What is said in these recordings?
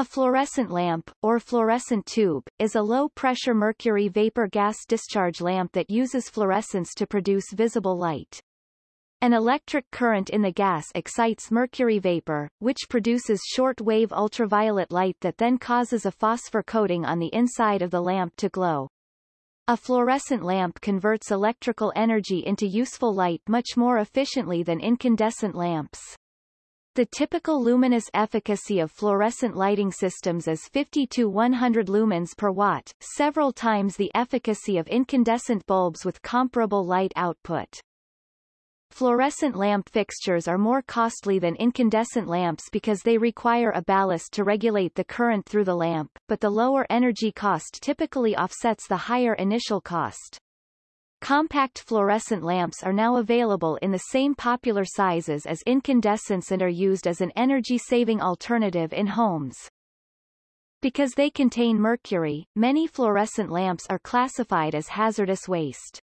A fluorescent lamp, or fluorescent tube, is a low-pressure mercury vapor gas discharge lamp that uses fluorescence to produce visible light. An electric current in the gas excites mercury vapor, which produces short-wave ultraviolet light that then causes a phosphor coating on the inside of the lamp to glow. A fluorescent lamp converts electrical energy into useful light much more efficiently than incandescent lamps. The typical luminous efficacy of fluorescent lighting systems is 50 to 100 lumens per watt, several times the efficacy of incandescent bulbs with comparable light output. Fluorescent lamp fixtures are more costly than incandescent lamps because they require a ballast to regulate the current through the lamp, but the lower energy cost typically offsets the higher initial cost. Compact fluorescent lamps are now available in the same popular sizes as incandescents and are used as an energy-saving alternative in homes. Because they contain mercury, many fluorescent lamps are classified as hazardous waste.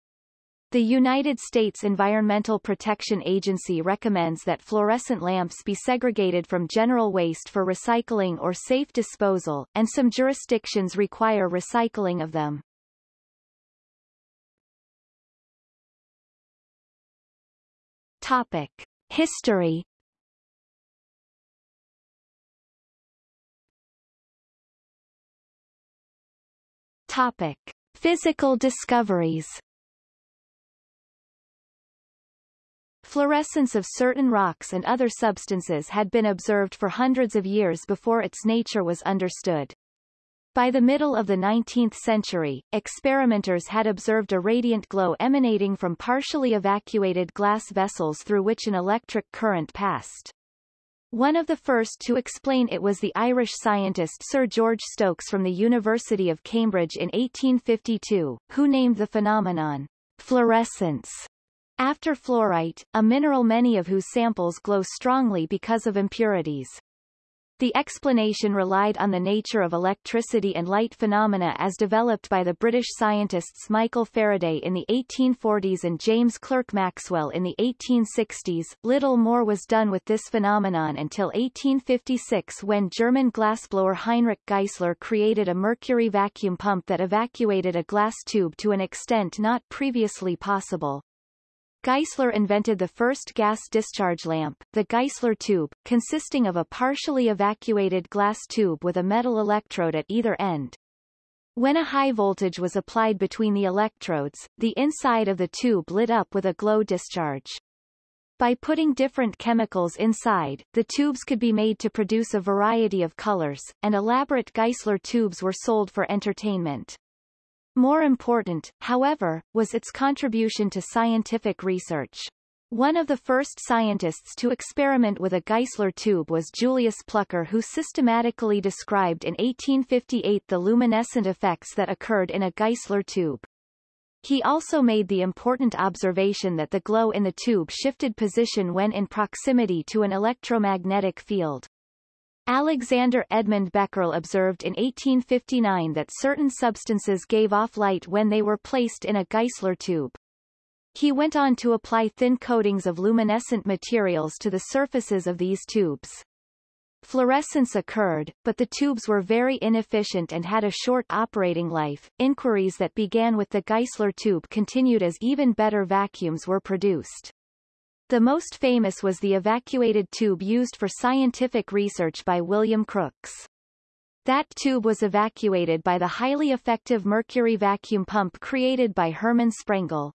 The United States Environmental Protection Agency recommends that fluorescent lamps be segregated from general waste for recycling or safe disposal, and some jurisdictions require recycling of them. Topic. History Topic. Physical discoveries Fluorescence of certain rocks and other substances had been observed for hundreds of years before its nature was understood. By the middle of the 19th century, experimenters had observed a radiant glow emanating from partially evacuated glass vessels through which an electric current passed. One of the first to explain it was the Irish scientist Sir George Stokes from the University of Cambridge in 1852, who named the phenomenon fluorescence after fluorite, a mineral many of whose samples glow strongly because of impurities. The explanation relied on the nature of electricity and light phenomena as developed by the British scientists Michael Faraday in the 1840s and James Clerk Maxwell in the 1860s. Little more was done with this phenomenon until 1856 when German glassblower Heinrich Geissler created a mercury vacuum pump that evacuated a glass tube to an extent not previously possible. Geissler invented the first gas discharge lamp, the Geissler tube, consisting of a partially evacuated glass tube with a metal electrode at either end. When a high voltage was applied between the electrodes, the inside of the tube lit up with a glow discharge. By putting different chemicals inside, the tubes could be made to produce a variety of colors, and elaborate Geissler tubes were sold for entertainment. More important, however, was its contribution to scientific research. One of the first scientists to experiment with a Geissler tube was Julius Plucker who systematically described in 1858 the luminescent effects that occurred in a Geissler tube. He also made the important observation that the glow in the tube shifted position when in proximity to an electromagnetic field. Alexander Edmund Becquerel observed in 1859 that certain substances gave off light when they were placed in a Geissler tube. He went on to apply thin coatings of luminescent materials to the surfaces of these tubes. Fluorescence occurred, but the tubes were very inefficient and had a short operating life. Inquiries that began with the Geissler tube continued as even better vacuums were produced. The most famous was the evacuated tube used for scientific research by William Crookes. That tube was evacuated by the highly effective mercury vacuum pump created by Hermann Sprengel.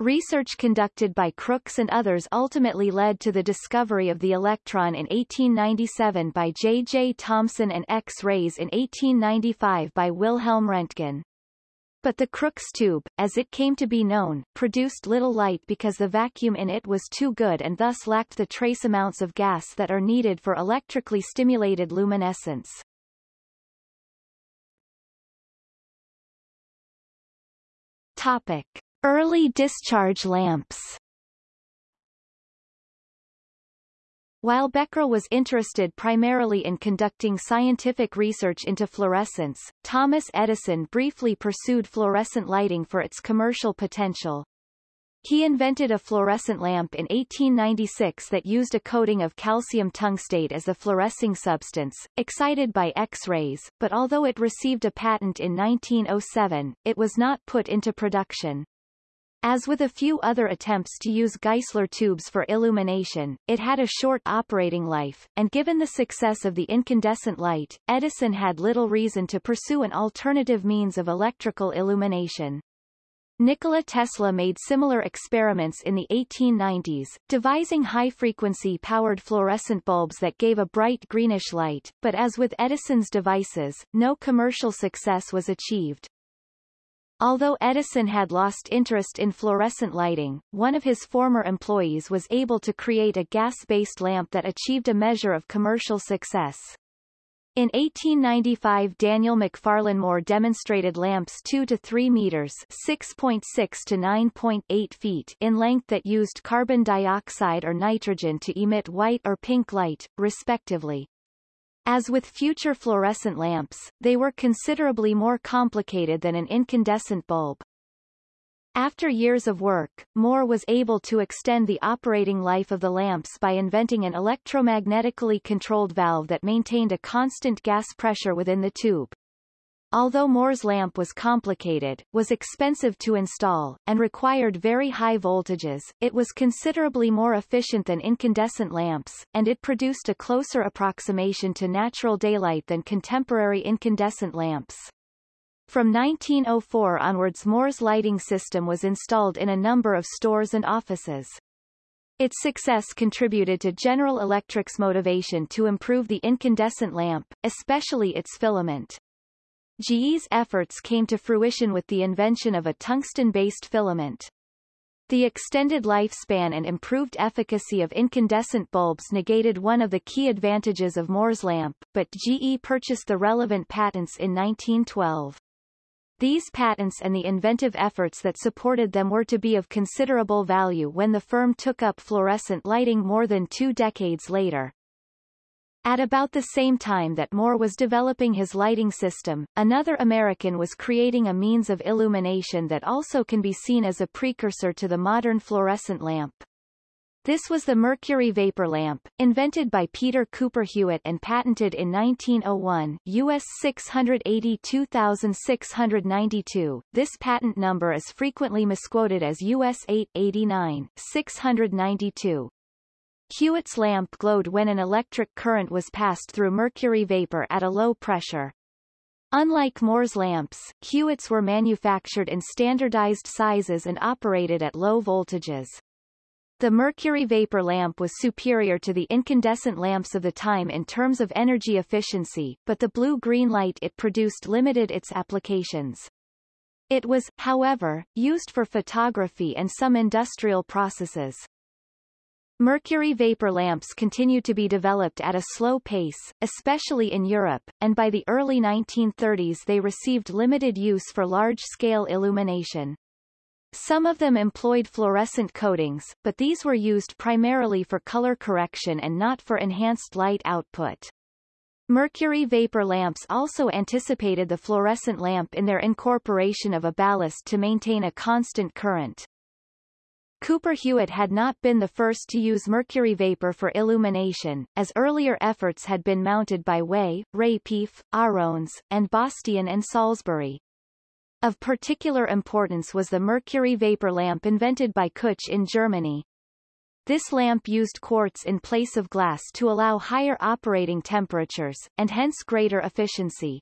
Research conducted by Crookes and others ultimately led to the discovery of the electron in 1897 by J. J. Thomson and X-rays in 1895 by Wilhelm Röntgen. But the Crookes tube, as it came to be known, produced little light because the vacuum in it was too good and thus lacked the trace amounts of gas that are needed for electrically stimulated luminescence. Topic. Early discharge lamps While Becquerel was interested primarily in conducting scientific research into fluorescence, Thomas Edison briefly pursued fluorescent lighting for its commercial potential. He invented a fluorescent lamp in 1896 that used a coating of calcium tungstate as a fluorescing substance, excited by X-rays, but although it received a patent in 1907, it was not put into production. As with a few other attempts to use Geissler tubes for illumination, it had a short operating life, and given the success of the incandescent light, Edison had little reason to pursue an alternative means of electrical illumination. Nikola Tesla made similar experiments in the 1890s, devising high-frequency powered fluorescent bulbs that gave a bright greenish light, but as with Edison's devices, no commercial success was achieved. Although Edison had lost interest in fluorescent lighting, one of his former employees was able to create a gas-based lamp that achieved a measure of commercial success. In 1895 Daniel Macfarlane Moore demonstrated lamps 2 to 3 meters 6.6 to 9.8 feet in length that used carbon dioxide or nitrogen to emit white or pink light, respectively. As with future fluorescent lamps, they were considerably more complicated than an incandescent bulb. After years of work, Moore was able to extend the operating life of the lamps by inventing an electromagnetically controlled valve that maintained a constant gas pressure within the tube. Although Moore's lamp was complicated, was expensive to install, and required very high voltages, it was considerably more efficient than incandescent lamps, and it produced a closer approximation to natural daylight than contemporary incandescent lamps. From 1904 onwards Moore's lighting system was installed in a number of stores and offices. Its success contributed to General Electric's motivation to improve the incandescent lamp, especially its filament. GE's efforts came to fruition with the invention of a tungsten-based filament. The extended lifespan and improved efficacy of incandescent bulbs negated one of the key advantages of Moore's lamp, but GE purchased the relevant patents in 1912. These patents and the inventive efforts that supported them were to be of considerable value when the firm took up fluorescent lighting more than two decades later. At about the same time that Moore was developing his lighting system, another American was creating a means of illumination that also can be seen as a precursor to the modern fluorescent lamp. This was the mercury vapor lamp, invented by Peter Cooper Hewitt and patented in 1901 US 682692. This patent number is frequently misquoted as US 889 692. Hewitt's lamp glowed when an electric current was passed through mercury vapor at a low pressure. Unlike Moore's lamps, Hewitt's were manufactured in standardized sizes and operated at low voltages. The mercury vapor lamp was superior to the incandescent lamps of the time in terms of energy efficiency, but the blue-green light it produced limited its applications. It was, however, used for photography and some industrial processes. Mercury vapor lamps continued to be developed at a slow pace, especially in Europe, and by the early 1930s they received limited use for large-scale illumination. Some of them employed fluorescent coatings, but these were used primarily for color correction and not for enhanced light output. Mercury vapor lamps also anticipated the fluorescent lamp in their incorporation of a ballast to maintain a constant current. Cooper Hewitt had not been the first to use mercury vapor for illumination, as earlier efforts had been mounted by Way, Rapieff, Arons, and Bastian and Salisbury. Of particular importance was the mercury vapor lamp invented by Küch in Germany. This lamp used quartz in place of glass to allow higher operating temperatures, and hence greater efficiency.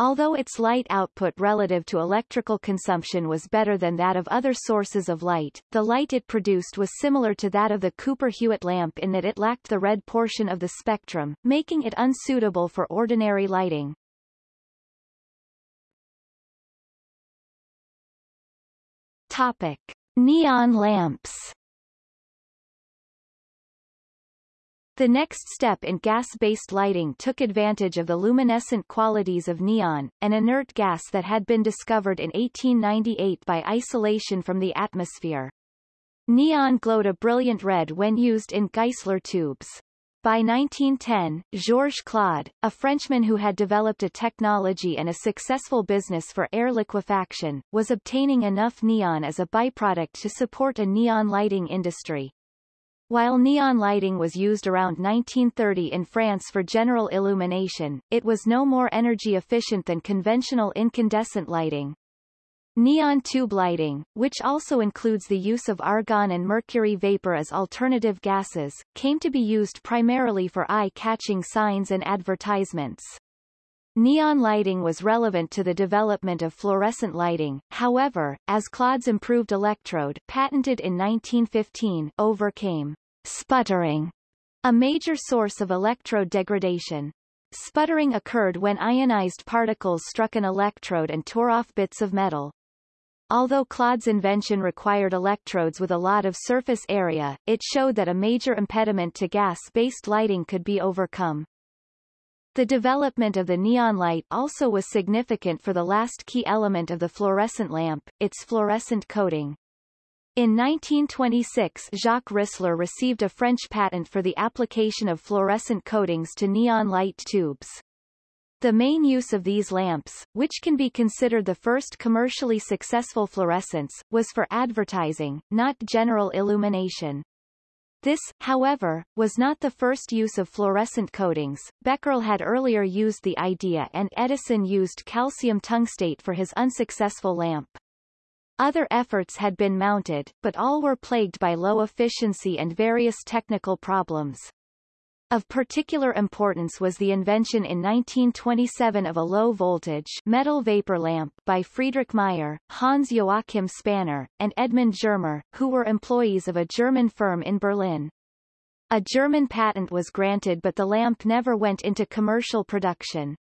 Although its light output relative to electrical consumption was better than that of other sources of light, the light it produced was similar to that of the Cooper-Hewitt lamp in that it lacked the red portion of the spectrum, making it unsuitable for ordinary lighting. Topic. Neon lamps The next step in gas-based lighting took advantage of the luminescent qualities of neon, an inert gas that had been discovered in 1898 by isolation from the atmosphere. Neon glowed a brilliant red when used in Geissler tubes. By 1910, Georges Claude, a Frenchman who had developed a technology and a successful business for air liquefaction, was obtaining enough neon as a byproduct to support a neon lighting industry. While neon lighting was used around 1930 in France for general illumination, it was no more energy efficient than conventional incandescent lighting. Neon tube lighting, which also includes the use of argon and mercury vapor as alternative gases, came to be used primarily for eye-catching signs and advertisements. Neon lighting was relevant to the development of fluorescent lighting, however, as Claude's improved electrode patented in 1915 overcame sputtering, a major source of electrode degradation. Sputtering occurred when ionized particles struck an electrode and tore off bits of metal. Although Claude's invention required electrodes with a lot of surface area, it showed that a major impediment to gas-based lighting could be overcome. The development of the neon light also was significant for the last key element of the fluorescent lamp, its fluorescent coating. In 1926 Jacques Risler received a French patent for the application of fluorescent coatings to neon light tubes. The main use of these lamps, which can be considered the first commercially successful fluorescence, was for advertising, not general illumination. This, however, was not the first use of fluorescent coatings. Becquerel had earlier used the idea and Edison used calcium tungstate for his unsuccessful lamp. Other efforts had been mounted, but all were plagued by low efficiency and various technical problems. Of particular importance was the invention in 1927 of a low-voltage metal vapor lamp by Friedrich Meyer, Hans Joachim Spanner, and Edmund Germer, who were employees of a German firm in Berlin. A German patent was granted but the lamp never went into commercial production.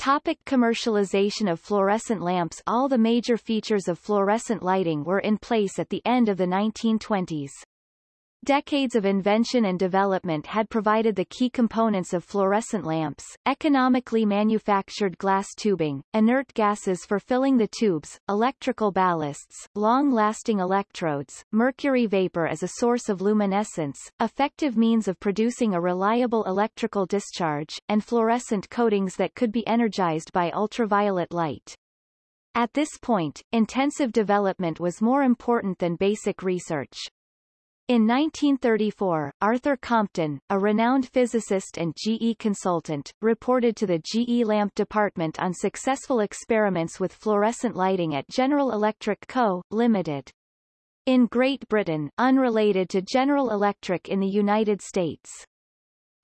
Topic commercialization of fluorescent lamps All the major features of fluorescent lighting were in place at the end of the 1920s. Decades of invention and development had provided the key components of fluorescent lamps, economically manufactured glass tubing, inert gases for filling the tubes, electrical ballasts, long-lasting electrodes, mercury vapor as a source of luminescence, effective means of producing a reliable electrical discharge, and fluorescent coatings that could be energized by ultraviolet light. At this point, intensive development was more important than basic research. In 1934, Arthur Compton, a renowned physicist and GE consultant, reported to the GE Lamp Department on successful experiments with fluorescent lighting at General Electric Co., Limited. In Great Britain, unrelated to General Electric in the United States.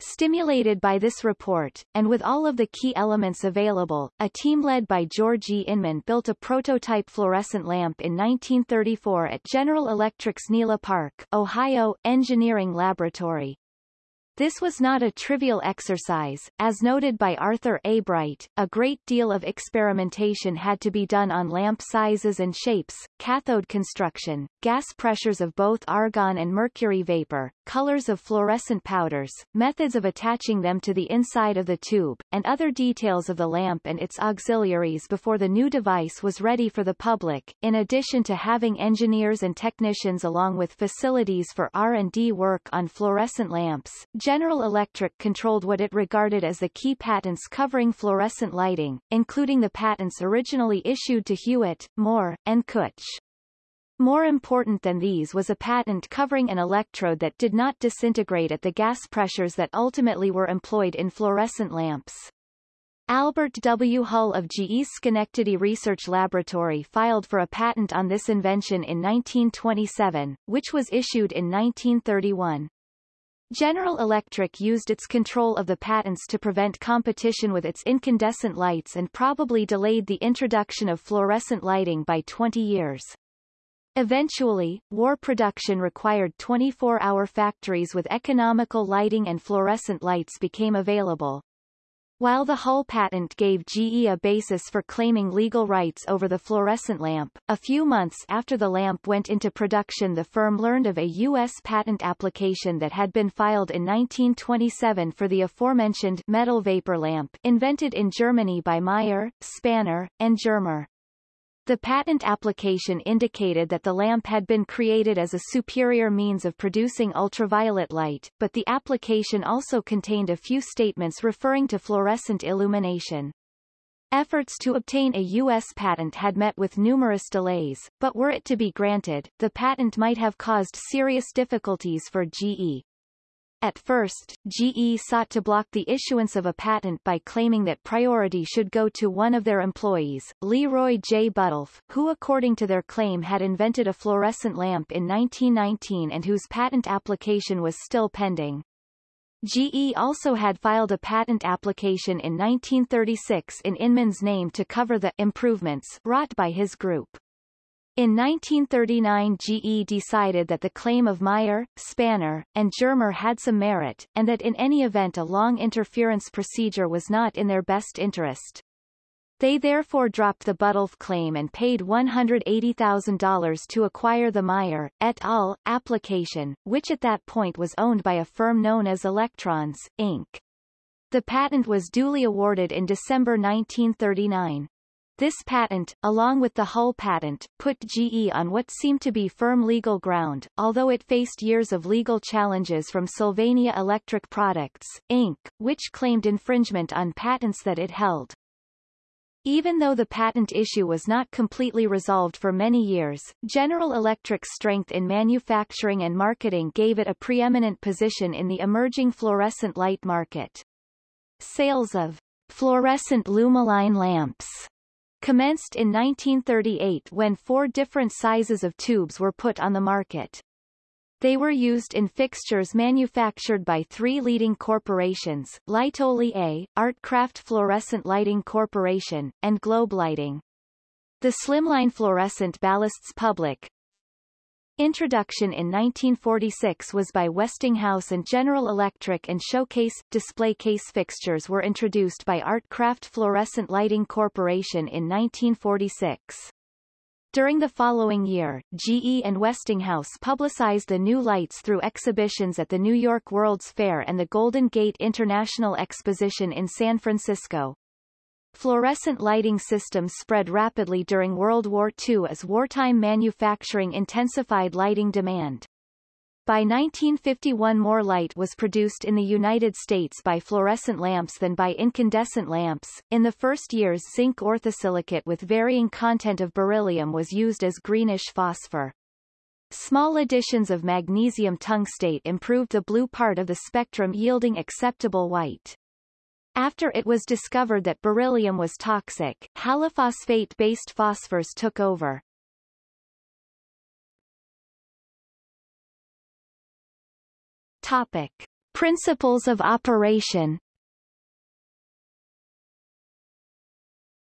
Stimulated by this report, and with all of the key elements available, a team led by George E. Inman built a prototype fluorescent lamp in 1934 at General Electric's Nela Park, Ohio, Engineering Laboratory. This was not a trivial exercise, as noted by Arthur A. Bright, a great deal of experimentation had to be done on lamp sizes and shapes, cathode construction, gas pressures of both argon and mercury vapor, colors of fluorescent powders, methods of attaching them to the inside of the tube, and other details of the lamp and its auxiliaries before the new device was ready for the public, in addition to having engineers and technicians along with facilities for R&D work on fluorescent lamps, General Electric controlled what it regarded as the key patents covering fluorescent lighting, including the patents originally issued to Hewitt, Moore, and Küch. More important than these was a patent covering an electrode that did not disintegrate at the gas pressures that ultimately were employed in fluorescent lamps. Albert W. Hull of GE's Schenectady Research Laboratory filed for a patent on this invention in 1927, which was issued in 1931. General Electric used its control of the patents to prevent competition with its incandescent lights and probably delayed the introduction of fluorescent lighting by 20 years. Eventually, war production required 24-hour factories with economical lighting and fluorescent lights became available. While the Hull patent gave GE a basis for claiming legal rights over the fluorescent lamp, a few months after the lamp went into production the firm learned of a U.S. patent application that had been filed in 1927 for the aforementioned metal vapor lamp invented in Germany by Meyer, Spanner, and Germer. The patent application indicated that the lamp had been created as a superior means of producing ultraviolet light, but the application also contained a few statements referring to fluorescent illumination. Efforts to obtain a U.S. patent had met with numerous delays, but were it to be granted, the patent might have caused serious difficulties for GE. At first, GE sought to block the issuance of a patent by claiming that priority should go to one of their employees, Leroy J. Buttolph, who according to their claim had invented a fluorescent lamp in 1919 and whose patent application was still pending. GE also had filed a patent application in 1936 in Inman's name to cover the improvements wrought by his group. In 1939 GE decided that the claim of Meyer, Spanner, and Germer had some merit, and that in any event a long interference procedure was not in their best interest. They therefore dropped the Buttolph claim and paid $180,000 to acquire the Meyer, et al. application, which at that point was owned by a firm known as Electrons, Inc. The patent was duly awarded in December 1939. This patent, along with the Hull patent, put GE on what seemed to be firm legal ground, although it faced years of legal challenges from Sylvania Electric Products, Inc., which claimed infringement on patents that it held. Even though the patent issue was not completely resolved for many years, General Electric's strength in manufacturing and marketing gave it a preeminent position in the emerging fluorescent light market. Sales of fluorescent Lumiline lamps commenced in 1938 when four different sizes of tubes were put on the market. They were used in fixtures manufactured by three leading corporations, Lightolier, Artcraft Fluorescent Lighting Corporation, and Globe Lighting. The slimline fluorescent ballasts public, Introduction in 1946 was by Westinghouse and General Electric and showcase, display case fixtures were introduced by Artcraft Fluorescent Lighting Corporation in 1946. During the following year, GE and Westinghouse publicized the new lights through exhibitions at the New York World's Fair and the Golden Gate International Exposition in San Francisco. Fluorescent lighting systems spread rapidly during World War II as wartime manufacturing intensified lighting demand. By 1951 more light was produced in the United States by fluorescent lamps than by incandescent lamps. In the first years zinc orthosilicate with varying content of beryllium was used as greenish phosphor. Small additions of magnesium tungstate improved the blue part of the spectrum yielding acceptable white. After it was discovered that beryllium was toxic, halophosphate-based phosphors took over. Topic. Principles of operation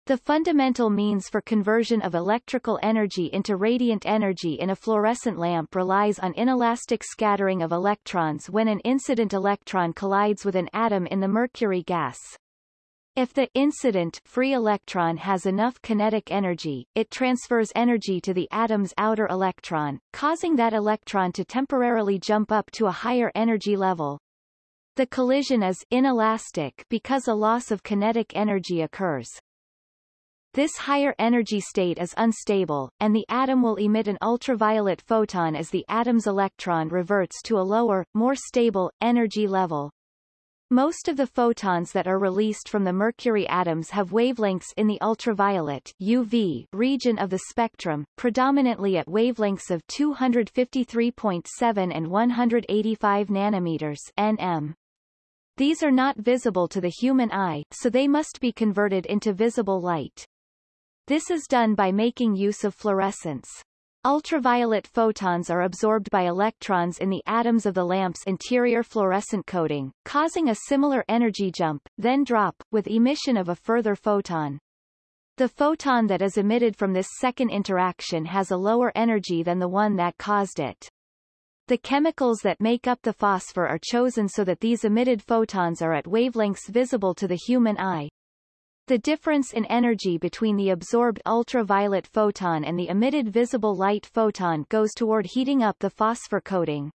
The fundamental means for conversion of electrical energy into radiant energy in a fluorescent lamp relies on inelastic scattering of electrons when an incident electron collides with an atom in the mercury gas. If the incident free electron has enough kinetic energy, it transfers energy to the atom's outer electron, causing that electron to temporarily jump up to a higher energy level. The collision is inelastic because a loss of kinetic energy occurs. This higher energy state is unstable, and the atom will emit an ultraviolet photon as the atom's electron reverts to a lower, more stable, energy level. Most of the photons that are released from the mercury atoms have wavelengths in the ultraviolet UV region of the spectrum, predominantly at wavelengths of 253.7 and 185 nanometers nm. These are not visible to the human eye, so they must be converted into visible light. This is done by making use of fluorescence. Ultraviolet photons are absorbed by electrons in the atoms of the lamp's interior fluorescent coating, causing a similar energy jump, then drop, with emission of a further photon. The photon that is emitted from this second interaction has a lower energy than the one that caused it. The chemicals that make up the phosphor are chosen so that these emitted photons are at wavelengths visible to the human eye, the difference in energy between the absorbed ultraviolet photon and the emitted visible light photon goes toward heating up the phosphor coating.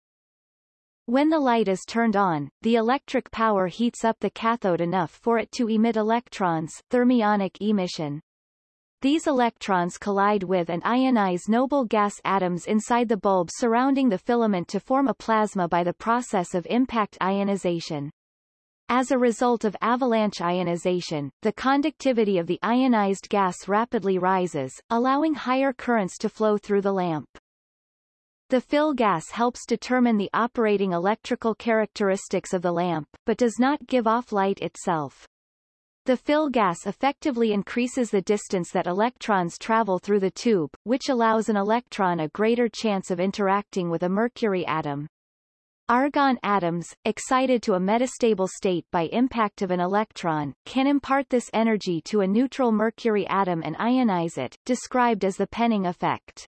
When the light is turned on, the electric power heats up the cathode enough for it to emit electrons thermionic emission. these electrons collide with and ionize noble gas atoms inside the bulb surrounding the filament to form a plasma by the process of impact ionization. As a result of avalanche ionization, the conductivity of the ionized gas rapidly rises, allowing higher currents to flow through the lamp. The fill gas helps determine the operating electrical characteristics of the lamp, but does not give off light itself. The fill gas effectively increases the distance that electrons travel through the tube, which allows an electron a greater chance of interacting with a mercury atom. Argon atoms, excited to a metastable state by impact of an electron, can impart this energy to a neutral mercury atom and ionize it, described as the Penning effect.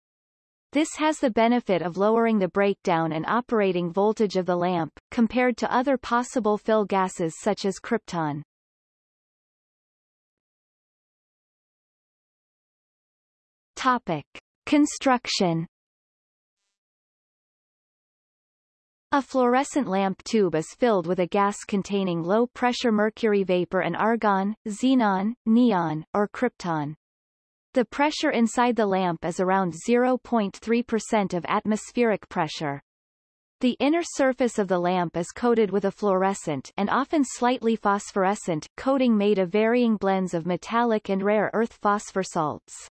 This has the benefit of lowering the breakdown and operating voltage of the lamp, compared to other possible fill gases such as krypton. Topic. Construction A fluorescent lamp tube is filled with a gas containing low-pressure mercury vapor and argon, xenon, neon, or krypton. The pressure inside the lamp is around 0.3% of atmospheric pressure. The inner surface of the lamp is coated with a fluorescent and often slightly phosphorescent coating made of varying blends of metallic and rare earth phosphor salts.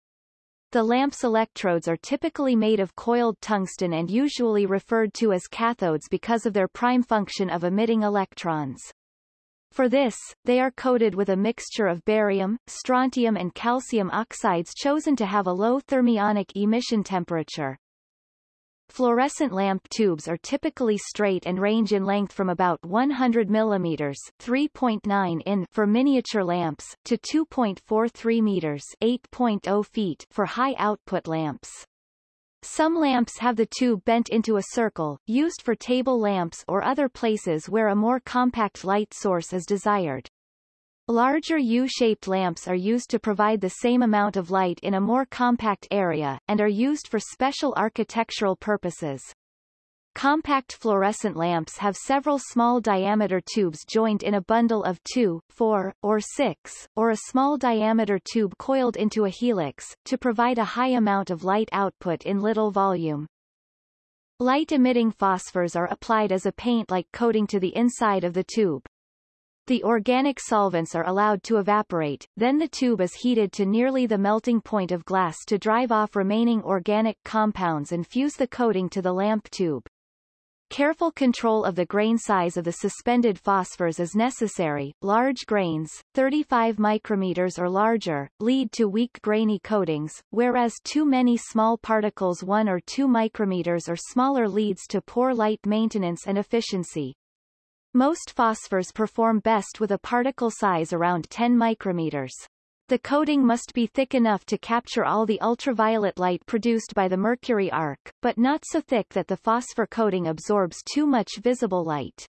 The lamp's electrodes are typically made of coiled tungsten and usually referred to as cathodes because of their prime function of emitting electrons. For this, they are coated with a mixture of barium, strontium and calcium oxides chosen to have a low thermionic emission temperature. Fluorescent lamp tubes are typically straight and range in length from about 100 mm 3.9 in for miniature lamps to 2.43 meters 8.0 feet for high-output lamps. Some lamps have the tube bent into a circle, used for table lamps or other places where a more compact light source is desired. Larger U-shaped lamps are used to provide the same amount of light in a more compact area, and are used for special architectural purposes. Compact fluorescent lamps have several small diameter tubes joined in a bundle of 2, 4, or 6, or a small diameter tube coiled into a helix, to provide a high amount of light output in little volume. Light-emitting phosphors are applied as a paint-like coating to the inside of the tube. The organic solvents are allowed to evaporate, then the tube is heated to nearly the melting point of glass to drive off remaining organic compounds and fuse the coating to the lamp tube. Careful control of the grain size of the suspended phosphors is necessary. Large grains, 35 micrometers or larger, lead to weak grainy coatings, whereas too many small particles 1 or 2 micrometers or smaller leads to poor light maintenance and efficiency. Most phosphors perform best with a particle size around 10 micrometers. The coating must be thick enough to capture all the ultraviolet light produced by the mercury arc, but not so thick that the phosphor coating absorbs too much visible light.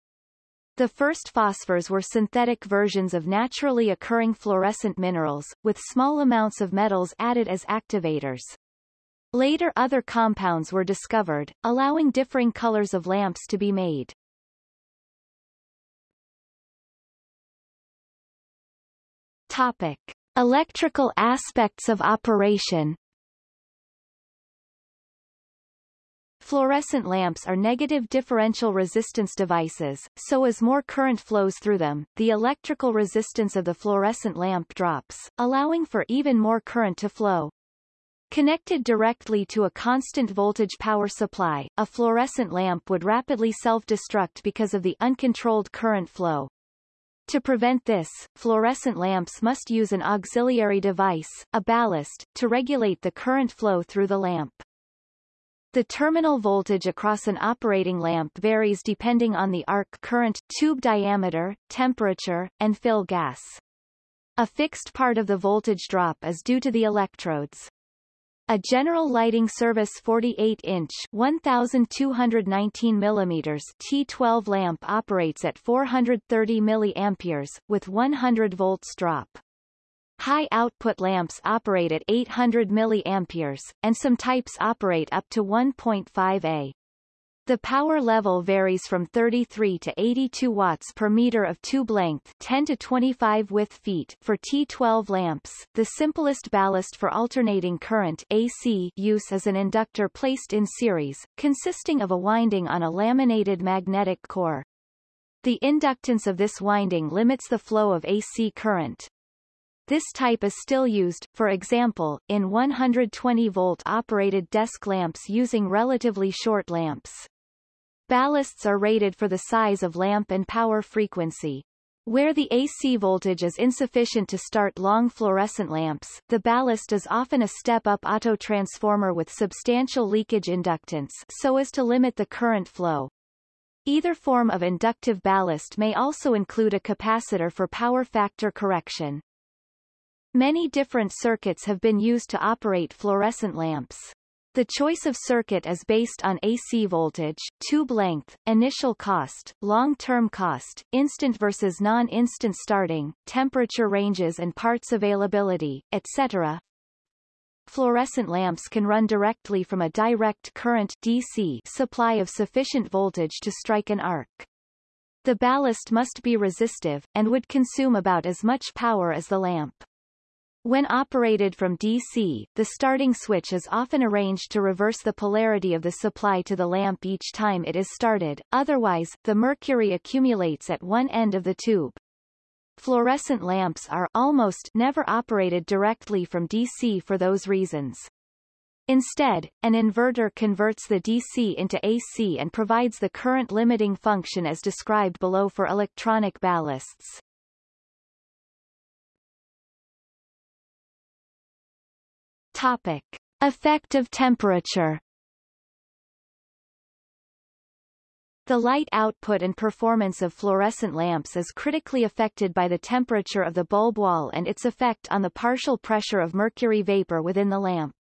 The first phosphors were synthetic versions of naturally occurring fluorescent minerals, with small amounts of metals added as activators. Later other compounds were discovered, allowing differing colors of lamps to be made. Topic. Electrical aspects of operation Fluorescent lamps are negative differential resistance devices, so as more current flows through them, the electrical resistance of the fluorescent lamp drops, allowing for even more current to flow. Connected directly to a constant voltage power supply, a fluorescent lamp would rapidly self-destruct because of the uncontrolled current flow. To prevent this, fluorescent lamps must use an auxiliary device, a ballast, to regulate the current flow through the lamp. The terminal voltage across an operating lamp varies depending on the arc current, tube diameter, temperature, and fill gas. A fixed part of the voltage drop is due to the electrodes. A general lighting service 48-inch 1219 mm T12 lamp operates at 430 mA, with 100 volts drop. High-output lamps operate at 800 mA, and some types operate up to 1.5 A. The power level varies from 33 to 82 watts per meter of tube length 10 to 25 width feet for T12 lamps. The simplest ballast for alternating current AC use is an inductor placed in series, consisting of a winding on a laminated magnetic core. The inductance of this winding limits the flow of AC current. This type is still used, for example, in 120-volt operated desk lamps using relatively short lamps. Ballasts are rated for the size of lamp and power frequency. Where the AC voltage is insufficient to start long fluorescent lamps, the ballast is often a step-up autotransformer with substantial leakage inductance so as to limit the current flow. Either form of inductive ballast may also include a capacitor for power factor correction. Many different circuits have been used to operate fluorescent lamps. The choice of circuit is based on AC voltage, tube length, initial cost, long-term cost, instant versus non-instant starting, temperature ranges and parts availability, etc. Fluorescent lamps can run directly from a direct current DC supply of sufficient voltage to strike an arc. The ballast must be resistive, and would consume about as much power as the lamp. When operated from DC, the starting switch is often arranged to reverse the polarity of the supply to the lamp each time it is started, otherwise, the mercury accumulates at one end of the tube. Fluorescent lamps are almost never operated directly from DC for those reasons. Instead, an inverter converts the DC into AC and provides the current limiting function as described below for electronic ballasts. Topic. Effect of temperature The light output and performance of fluorescent lamps is critically affected by the temperature of the bulb wall and its effect on the partial pressure of mercury vapor within the lamp.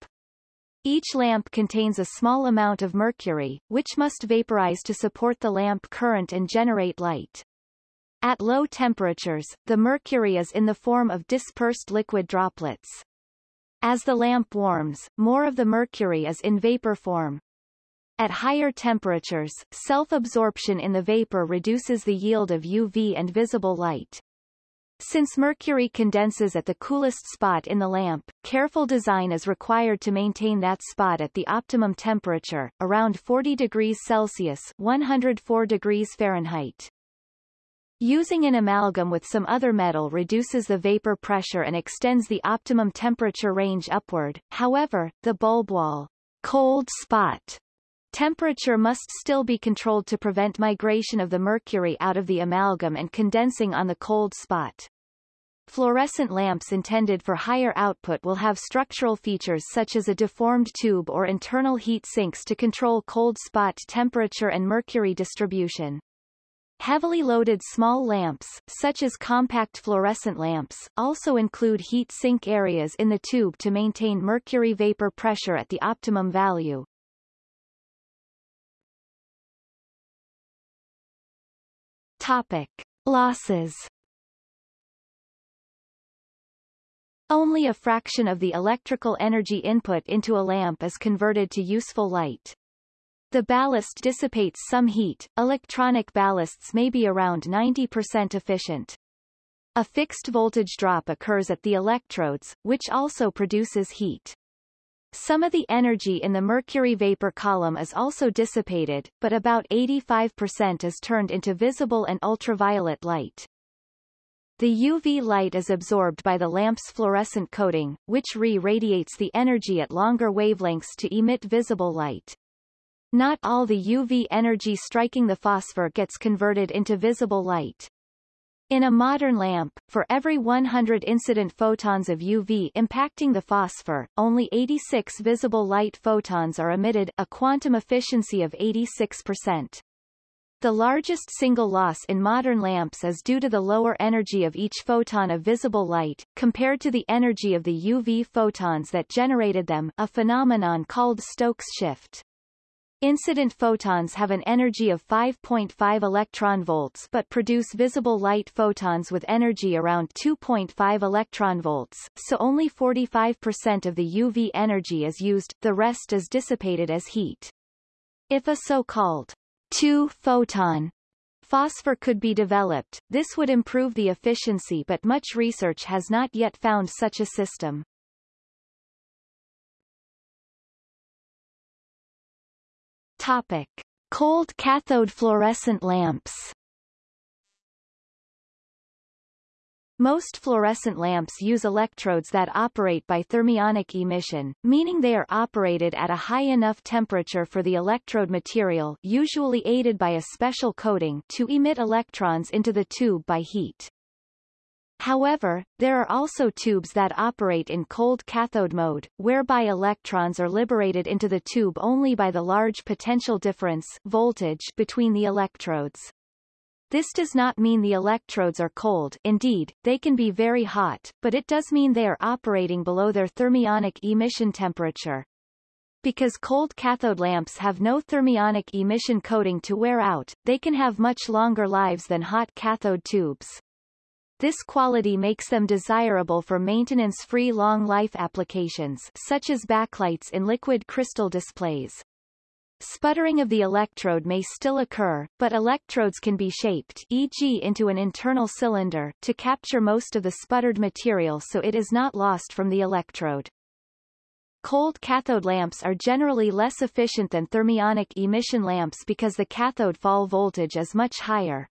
Each lamp contains a small amount of mercury, which must vaporize to support the lamp current and generate light. At low temperatures, the mercury is in the form of dispersed liquid droplets. As the lamp warms, more of the mercury is in vapor form. At higher temperatures, self-absorption in the vapor reduces the yield of UV and visible light. Since mercury condenses at the coolest spot in the lamp, careful design is required to maintain that spot at the optimum temperature, around 40 degrees Celsius 104 degrees Fahrenheit. Using an amalgam with some other metal reduces the vapor pressure and extends the optimum temperature range upward, however, the bulb wall cold spot temperature must still be controlled to prevent migration of the mercury out of the amalgam and condensing on the cold spot. Fluorescent lamps intended for higher output will have structural features such as a deformed tube or internal heat sinks to control cold spot temperature and mercury distribution. Heavily loaded small lamps, such as compact fluorescent lamps, also include heat sink areas in the tube to maintain mercury vapor pressure at the optimum value. Topic. Losses Only a fraction of the electrical energy input into a lamp is converted to useful light. The ballast dissipates some heat, electronic ballasts may be around 90% efficient. A fixed voltage drop occurs at the electrodes, which also produces heat. Some of the energy in the mercury vapor column is also dissipated, but about 85% is turned into visible and ultraviolet light. The UV light is absorbed by the lamp's fluorescent coating, which re-radiates the energy at longer wavelengths to emit visible light. Not all the UV energy striking the phosphor gets converted into visible light. In a modern lamp, for every 100 incident photons of UV impacting the phosphor, only 86 visible light photons are emitted a quantum efficiency of 86%. The largest single loss in modern lamps is due to the lower energy of each photon of visible light, compared to the energy of the UV photons that generated them a phenomenon called Stokes shift. Incident photons have an energy of 5.5 electron volts but produce visible light photons with energy around 2.5 electron volts, so only 45% of the UV energy is used, the rest is dissipated as heat. If a so-called two-photon phosphor could be developed, this would improve the efficiency but much research has not yet found such a system. Topic. Cold cathode fluorescent lamps Most fluorescent lamps use electrodes that operate by thermionic emission, meaning they are operated at a high enough temperature for the electrode material usually aided by a special coating to emit electrons into the tube by heat. However, there are also tubes that operate in cold cathode mode, whereby electrons are liberated into the tube only by the large potential difference voltage between the electrodes. This does not mean the electrodes are cold indeed, they can be very hot, but it does mean they are operating below their thermionic emission temperature. Because cold cathode lamps have no thermionic emission coating to wear out, they can have much longer lives than hot cathode tubes. This quality makes them desirable for maintenance-free long-life applications such as backlights in liquid crystal displays. Sputtering of the electrode may still occur, but electrodes can be shaped e.g. into an internal cylinder to capture most of the sputtered material so it is not lost from the electrode. Cold cathode lamps are generally less efficient than thermionic emission lamps because the cathode fall voltage is much higher.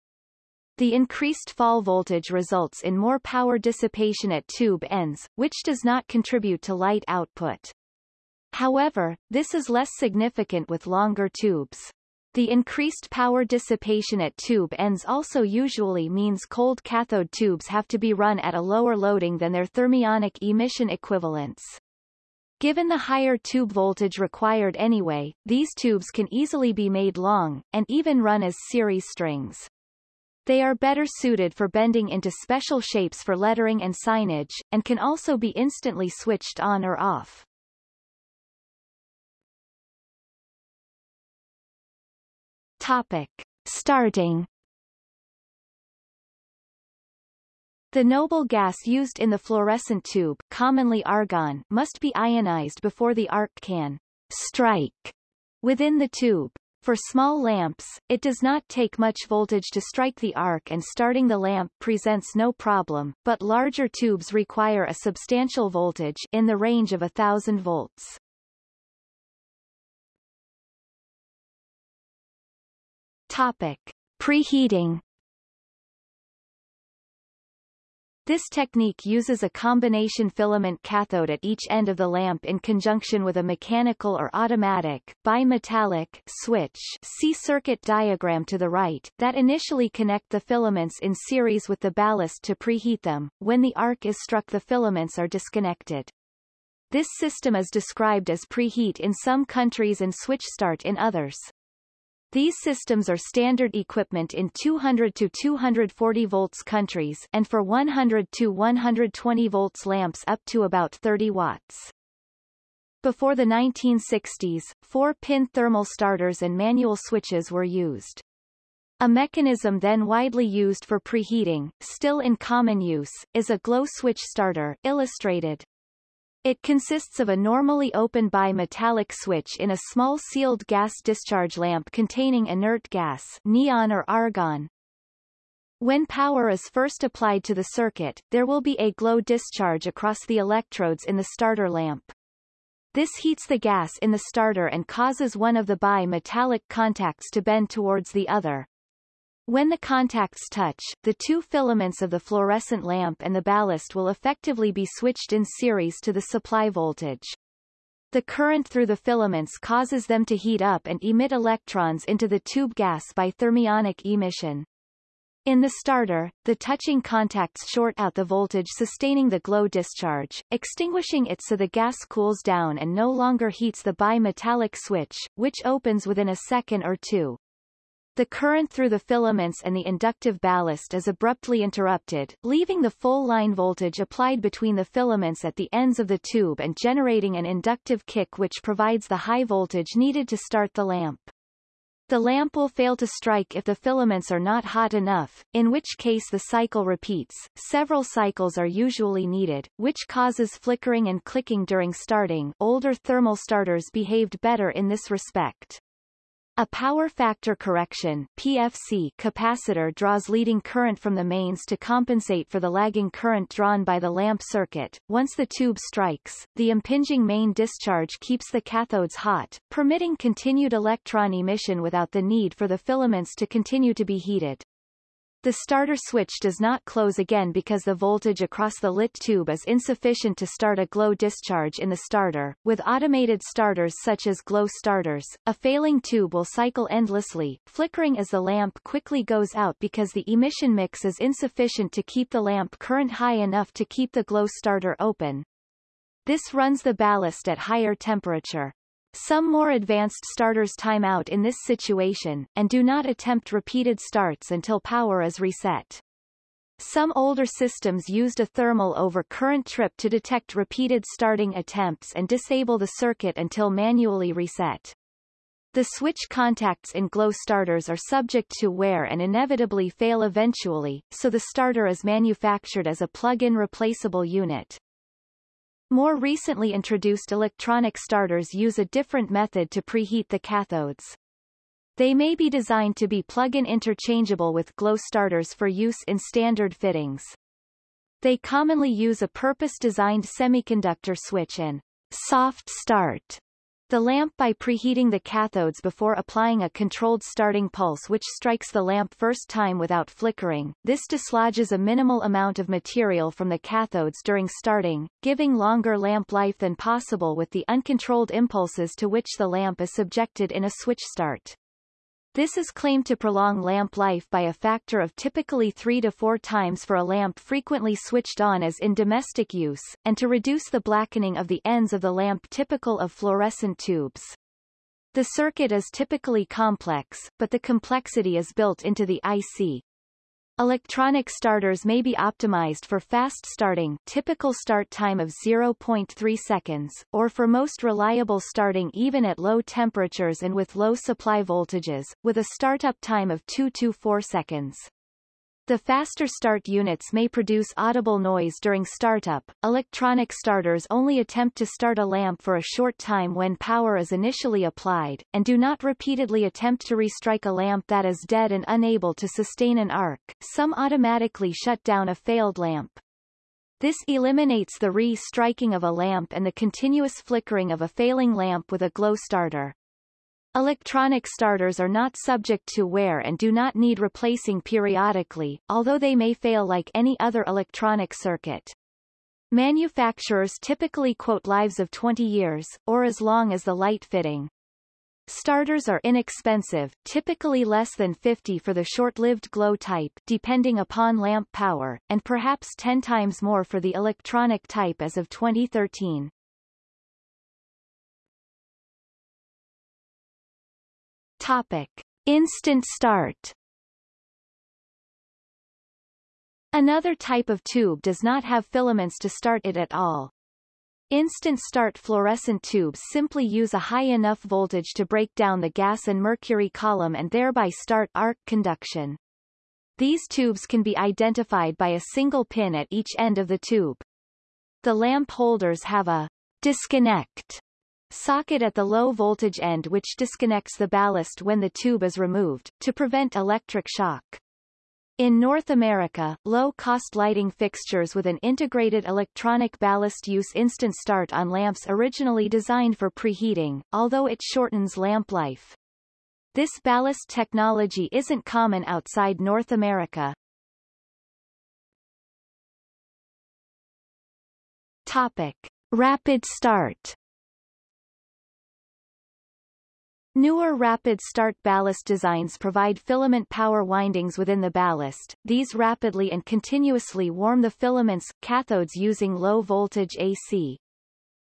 The increased fall voltage results in more power dissipation at tube ends, which does not contribute to light output. However, this is less significant with longer tubes. The increased power dissipation at tube ends also usually means cold cathode tubes have to be run at a lower loading than their thermionic emission equivalents. Given the higher tube voltage required anyway, these tubes can easily be made long, and even run as series strings. They are better suited for bending into special shapes for lettering and signage, and can also be instantly switched on or off. Topic. Starting The noble gas used in the fluorescent tube commonly argon must be ionized before the arc can strike within the tube. For small lamps, it does not take much voltage to strike the arc and starting the lamp presents no problem, but larger tubes require a substantial voltage in the range of a thousand volts. Topic. Preheating This technique uses a combination filament cathode at each end of the lamp in conjunction with a mechanical or automatic bimetallic switch see circuit diagram to the right that initially connect the filaments in series with the ballast to preheat them. When the arc is struck the filaments are disconnected. This system is described as preheat in some countries and switch start in others. These systems are standard equipment in 200 to 240 volts countries and for 100 to 120 volts lamps up to about 30 watts. Before the 1960s, four-pin thermal starters and manual switches were used. A mechanism then widely used for preheating, still in common use, is a glow switch starter illustrated. It consists of a normally open bimetallic switch in a small sealed gas discharge lamp containing inert gas neon or argon. When power is first applied to the circuit, there will be a glow discharge across the electrodes in the starter lamp. This heats the gas in the starter and causes one of the bimetallic contacts to bend towards the other. When the contacts touch, the two filaments of the fluorescent lamp and the ballast will effectively be switched in series to the supply voltage. The current through the filaments causes them to heat up and emit electrons into the tube gas by thermionic emission. In the starter, the touching contacts short out the voltage sustaining the glow discharge, extinguishing it so the gas cools down and no longer heats the bimetallic switch, which opens within a second or two. The current through the filaments and the inductive ballast is abruptly interrupted, leaving the full line voltage applied between the filaments at the ends of the tube and generating an inductive kick which provides the high voltage needed to start the lamp. The lamp will fail to strike if the filaments are not hot enough, in which case the cycle repeats. Several cycles are usually needed, which causes flickering and clicking during starting. Older thermal starters behaved better in this respect. A power factor correction PFC capacitor draws leading current from the mains to compensate for the lagging current drawn by the lamp circuit. Once the tube strikes, the impinging main discharge keeps the cathodes hot, permitting continued electron emission without the need for the filaments to continue to be heated. The starter switch does not close again because the voltage across the lit tube is insufficient to start a glow discharge in the starter. With automated starters such as glow starters, a failing tube will cycle endlessly, flickering as the lamp quickly goes out because the emission mix is insufficient to keep the lamp current high enough to keep the glow starter open. This runs the ballast at higher temperature. Some more advanced starters time out in this situation, and do not attempt repeated starts until power is reset. Some older systems used a thermal over current trip to detect repeated starting attempts and disable the circuit until manually reset. The switch contacts in glow starters are subject to wear and inevitably fail eventually, so the starter is manufactured as a plug-in replaceable unit. More recently introduced electronic starters use a different method to preheat the cathodes. They may be designed to be plug-in interchangeable with glow starters for use in standard fittings. They commonly use a purpose-designed semiconductor switch and soft start the lamp by preheating the cathodes before applying a controlled starting pulse which strikes the lamp first time without flickering. This dislodges a minimal amount of material from the cathodes during starting, giving longer lamp life than possible with the uncontrolled impulses to which the lamp is subjected in a switch start. This is claimed to prolong lamp life by a factor of typically 3 to 4 times for a lamp frequently switched on as in domestic use, and to reduce the blackening of the ends of the lamp typical of fluorescent tubes. The circuit is typically complex, but the complexity is built into the IC. Electronic starters may be optimized for fast starting typical start time of 0.3 seconds, or for most reliable starting even at low temperatures and with low supply voltages, with a startup time of 2 to 4 seconds. The faster start units may produce audible noise during startup. Electronic starters only attempt to start a lamp for a short time when power is initially applied, and do not repeatedly attempt to restrike a lamp that is dead and unable to sustain an arc. Some automatically shut down a failed lamp. This eliminates the re-striking of a lamp and the continuous flickering of a failing lamp with a glow starter. Electronic starters are not subject to wear and do not need replacing periodically, although they may fail like any other electronic circuit. Manufacturers typically quote lives of 20 years, or as long as the light fitting. Starters are inexpensive, typically less than 50 for the short-lived glow type depending upon lamp power, and perhaps 10 times more for the electronic type as of 2013. Topic. Instant start Another type of tube does not have filaments to start it at all. Instant start fluorescent tubes simply use a high enough voltage to break down the gas and mercury column and thereby start arc conduction. These tubes can be identified by a single pin at each end of the tube. The lamp holders have a disconnect socket at the low voltage end which disconnects the ballast when the tube is removed, to prevent electric shock. In North America, low-cost lighting fixtures with an integrated electronic ballast use instant start on lamps originally designed for preheating, although it shortens lamp life. This ballast technology isn't common outside North America. Topic. Rapid start Newer rapid start ballast designs provide filament power windings within the ballast. These rapidly and continuously warm the filaments cathodes using low voltage AC.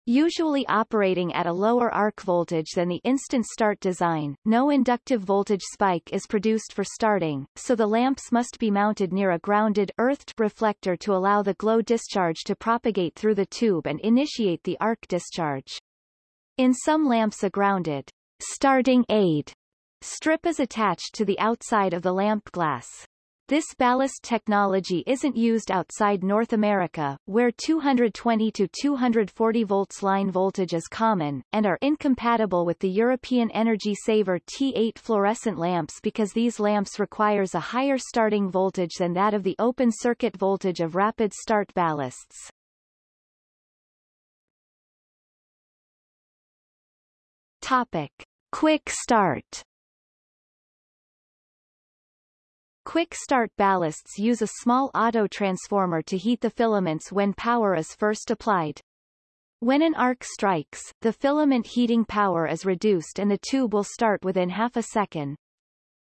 Usually operating at a lower arc voltage than the instant start design, no inductive voltage spike is produced for starting, so the lamps must be mounted near a grounded earthed reflector to allow the glow discharge to propagate through the tube and initiate the arc discharge. In some lamps a grounded starting aid strip is attached to the outside of the lamp glass. This ballast technology isn't used outside North America, where 220 to 240 volts line voltage is common, and are incompatible with the European Energy Saver T8 fluorescent lamps because these lamps requires a higher starting voltage than that of the open circuit voltage of rapid start ballasts. Topic. Quick start Quick start ballasts use a small auto transformer to heat the filaments when power is first applied. When an arc strikes, the filament heating power is reduced and the tube will start within half a second.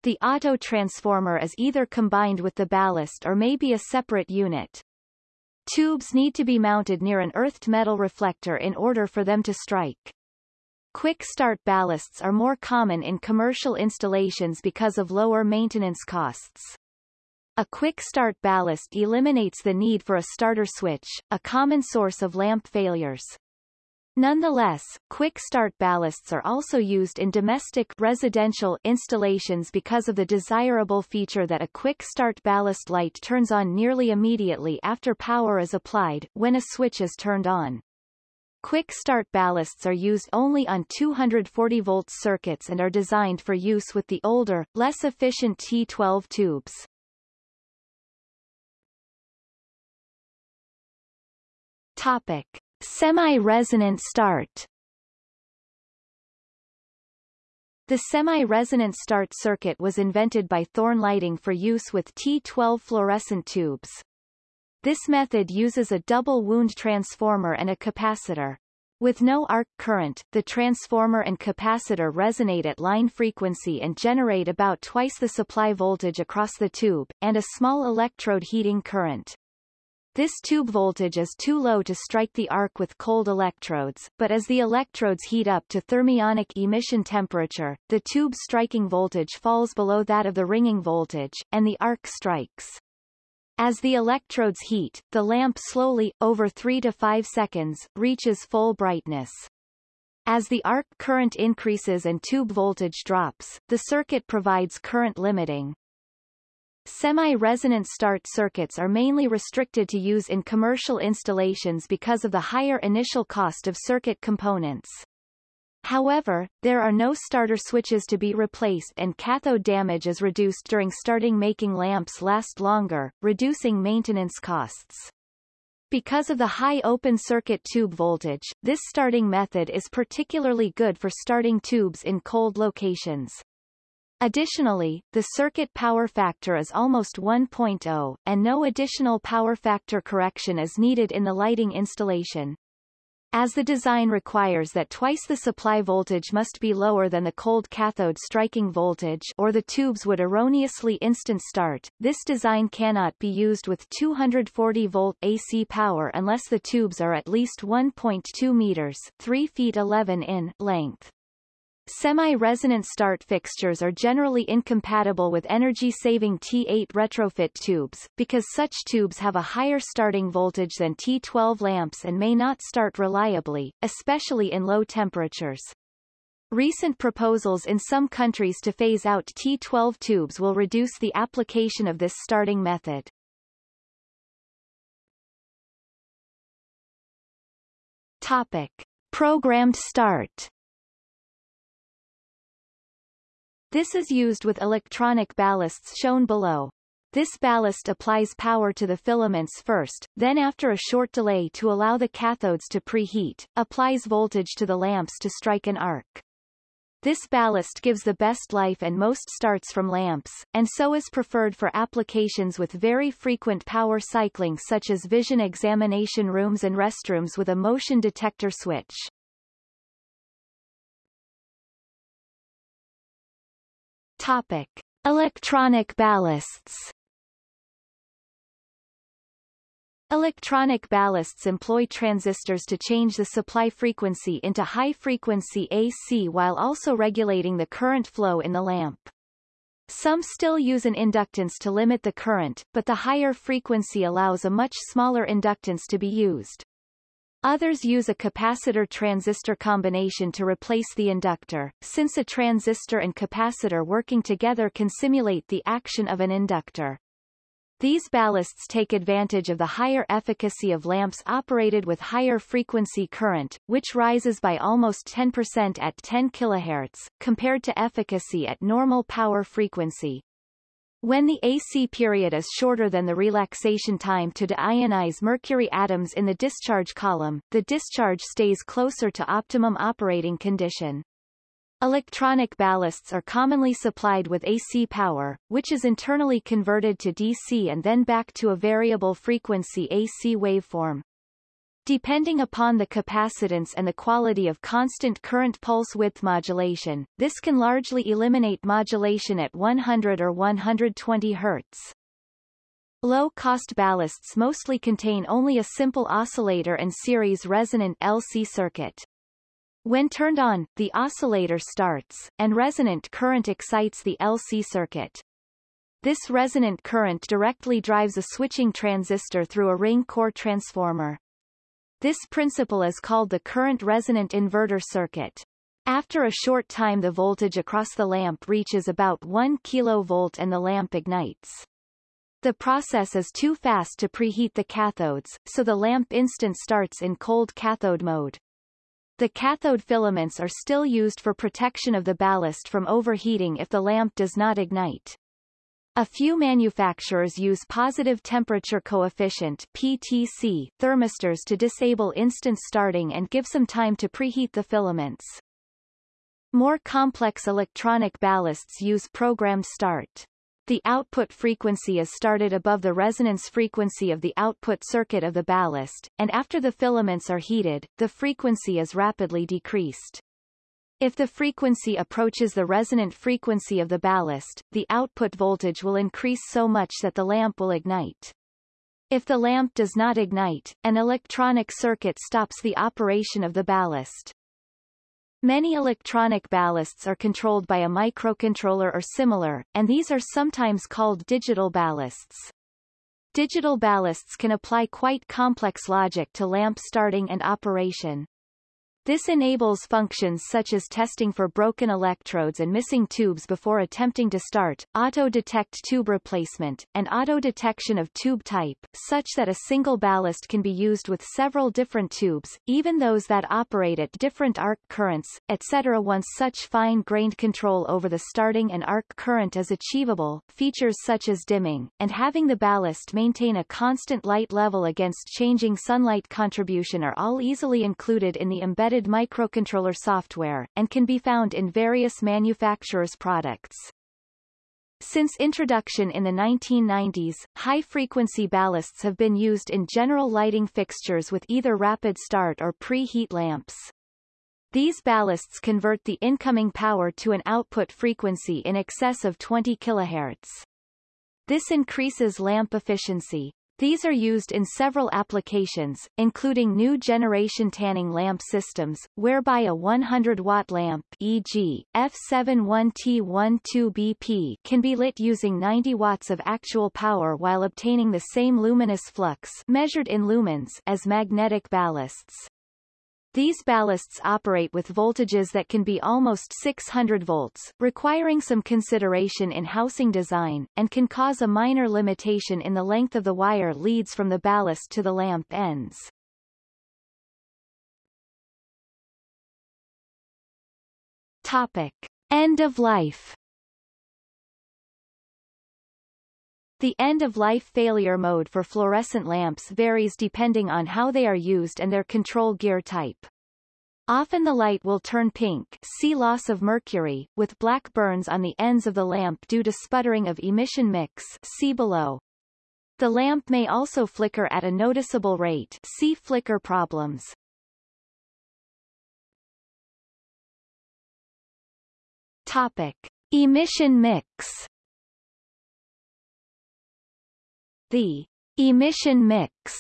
The auto transformer is either combined with the ballast or may be a separate unit. Tubes need to be mounted near an earthed metal reflector in order for them to strike. Quick start ballasts are more common in commercial installations because of lower maintenance costs. A quick start ballast eliminates the need for a starter switch, a common source of lamp failures. Nonetheless, quick start ballasts are also used in domestic residential installations because of the desirable feature that a quick start ballast light turns on nearly immediately after power is applied, when a switch is turned on. Quick start ballasts are used only on 240-volt circuits and are designed for use with the older, less efficient T12 tubes. Topic. Semi-resonant start The semi-resonant start circuit was invented by Thorn Lighting for use with T12 fluorescent tubes. This method uses a double wound transformer and a capacitor. With no arc current, the transformer and capacitor resonate at line frequency and generate about twice the supply voltage across the tube, and a small electrode heating current. This tube voltage is too low to strike the arc with cold electrodes, but as the electrodes heat up to thermionic emission temperature, the tube striking voltage falls below that of the ringing voltage, and the arc strikes. As the electrodes heat, the lamp slowly, over 3 to 5 seconds, reaches full brightness. As the arc current increases and tube voltage drops, the circuit provides current limiting. Semi-resonant start circuits are mainly restricted to use in commercial installations because of the higher initial cost of circuit components. However, there are no starter switches to be replaced and cathode damage is reduced during starting making lamps last longer, reducing maintenance costs. Because of the high open circuit tube voltage, this starting method is particularly good for starting tubes in cold locations. Additionally, the circuit power factor is almost 1.0, and no additional power factor correction is needed in the lighting installation. As the design requires that twice the supply voltage must be lower than the cold cathode striking voltage or the tubes would erroneously instant start, this design cannot be used with 240 volt AC power unless the tubes are at least 1.2 meters 3 feet 11 in length. Semi-resonant start fixtures are generally incompatible with energy-saving T8 retrofit tubes, because such tubes have a higher starting voltage than T12 lamps and may not start reliably, especially in low temperatures. Recent proposals in some countries to phase out T12 tubes will reduce the application of this starting method. Topic. Programmed start This is used with electronic ballasts shown below. This ballast applies power to the filaments first, then after a short delay to allow the cathodes to preheat, applies voltage to the lamps to strike an arc. This ballast gives the best life and most starts from lamps, and so is preferred for applications with very frequent power cycling such as vision examination rooms and restrooms with a motion detector switch. Topic. Electronic ballasts Electronic ballasts employ transistors to change the supply frequency into high-frequency AC while also regulating the current flow in the lamp. Some still use an inductance to limit the current, but the higher frequency allows a much smaller inductance to be used. Others use a capacitor-transistor combination to replace the inductor, since a transistor and capacitor working together can simulate the action of an inductor. These ballasts take advantage of the higher efficacy of lamps operated with higher frequency current, which rises by almost 10% at 10 kHz, compared to efficacy at normal power frequency. When the AC period is shorter than the relaxation time to deionize mercury atoms in the discharge column, the discharge stays closer to optimum operating condition. Electronic ballasts are commonly supplied with AC power, which is internally converted to DC and then back to a variable frequency AC waveform. Depending upon the capacitance and the quality of constant current pulse width modulation, this can largely eliminate modulation at 100 or 120 Hz. Low-cost ballasts mostly contain only a simple oscillator and series resonant LC circuit. When turned on, the oscillator starts, and resonant current excites the LC circuit. This resonant current directly drives a switching transistor through a ring core transformer. This principle is called the current resonant inverter circuit. After a short time the voltage across the lamp reaches about 1 kV and the lamp ignites. The process is too fast to preheat the cathodes, so the lamp instant starts in cold cathode mode. The cathode filaments are still used for protection of the ballast from overheating if the lamp does not ignite. A few manufacturers use positive temperature coefficient PTC thermistors to disable instant starting and give some time to preheat the filaments. More complex electronic ballasts use programmed start the output frequency is started above the resonance frequency of the output circuit of the ballast, and after the filaments are heated, the frequency is rapidly decreased. If the frequency approaches the resonant frequency of the ballast, the output voltage will increase so much that the lamp will ignite. If the lamp does not ignite, an electronic circuit stops the operation of the ballast. Many electronic ballasts are controlled by a microcontroller or similar, and these are sometimes called digital ballasts. Digital ballasts can apply quite complex logic to lamp starting and operation. This enables functions such as testing for broken electrodes and missing tubes before attempting to start, auto-detect tube replacement, and auto-detection of tube type, such that a single ballast can be used with several different tubes, even those that operate at different arc currents, etc. Once such fine-grained control over the starting and arc current is achievable, features such as dimming, and having the ballast maintain a constant light level against changing sunlight contribution are all easily included in the embedded embedded microcontroller software, and can be found in various manufacturers' products. Since introduction in the 1990s, high-frequency ballasts have been used in general lighting fixtures with either rapid start or preheat lamps. These ballasts convert the incoming power to an output frequency in excess of 20 kHz. This increases lamp efficiency, these are used in several applications, including new generation tanning lamp systems, whereby a 100-watt lamp e.g., F71T12BP can be lit using 90 watts of actual power while obtaining the same luminous flux measured in lumens as magnetic ballasts. These ballasts operate with voltages that can be almost 600 volts, requiring some consideration in housing design, and can cause a minor limitation in the length of the wire leads from the ballast to the lamp ends. Topic. End of life The end-of-life failure mode for fluorescent lamps varies depending on how they are used and their control gear type. Often the light will turn pink see loss of mercury, with black burns on the ends of the lamp due to sputtering of emission mix see below. The lamp may also flicker at a noticeable rate see flicker problems. Topic. Emission mix The emission mix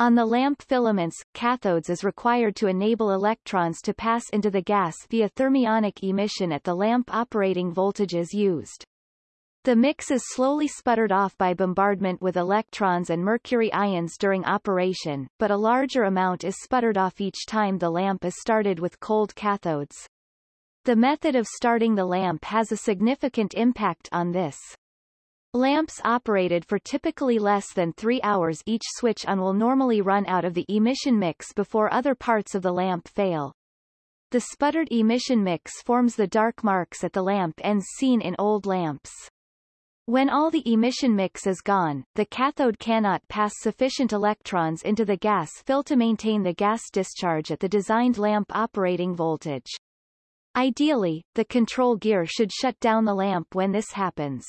on the lamp filaments, cathodes is required to enable electrons to pass into the gas via thermionic emission at the lamp operating voltages used. The mix is slowly sputtered off by bombardment with electrons and mercury ions during operation, but a larger amount is sputtered off each time the lamp is started with cold cathodes. The method of starting the lamp has a significant impact on this. Lamps operated for typically less than three hours each switch on will normally run out of the emission mix before other parts of the lamp fail. The sputtered emission mix forms the dark marks at the lamp ends seen in old lamps. When all the emission mix is gone, the cathode cannot pass sufficient electrons into the gas fill to maintain the gas discharge at the designed lamp operating voltage. Ideally, the control gear should shut down the lamp when this happens.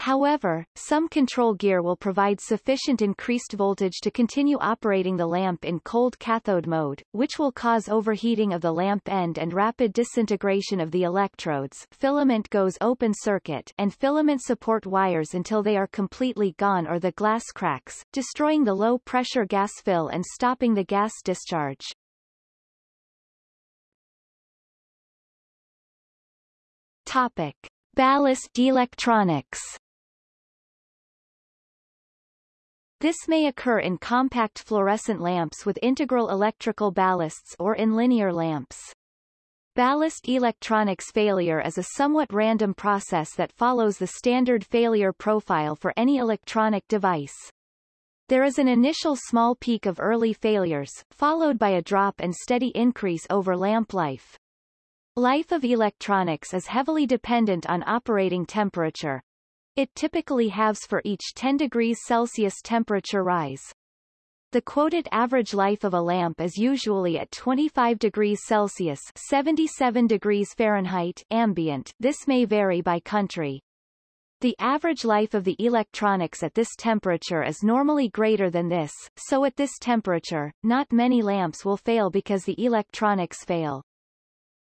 However, some control gear will provide sufficient increased voltage to continue operating the lamp in cold cathode mode, which will cause overheating of the lamp end and rapid disintegration of the electrodes filament goes open circuit and filament support wires until they are completely gone or the glass cracks, destroying the low-pressure gas fill and stopping the gas discharge. Topic. Ballast electronics This may occur in compact fluorescent lamps with integral electrical ballasts or in linear lamps. Ballast electronics failure is a somewhat random process that follows the standard failure profile for any electronic device. There is an initial small peak of early failures, followed by a drop and steady increase over lamp life. Life of electronics is heavily dependent on operating temperature, it typically halves for each 10 degrees Celsius temperature rise. The quoted average life of a lamp is usually at 25 degrees Celsius 77 degrees Fahrenheit ambient this may vary by country. The average life of the electronics at this temperature is normally greater than this, so at this temperature, not many lamps will fail because the electronics fail.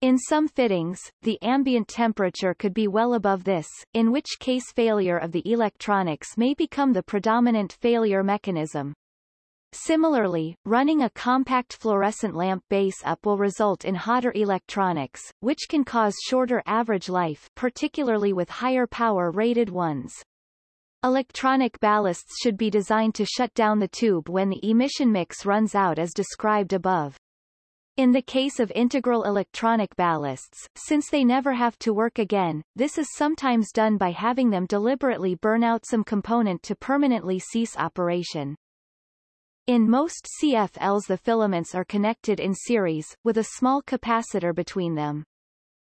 In some fittings, the ambient temperature could be well above this, in which case failure of the electronics may become the predominant failure mechanism. Similarly, running a compact fluorescent lamp base up will result in hotter electronics, which can cause shorter average life particularly with higher power rated ones. Electronic ballasts should be designed to shut down the tube when the emission mix runs out as described above. In the case of integral electronic ballasts, since they never have to work again, this is sometimes done by having them deliberately burn out some component to permanently cease operation. In most CFLs the filaments are connected in series, with a small capacitor between them.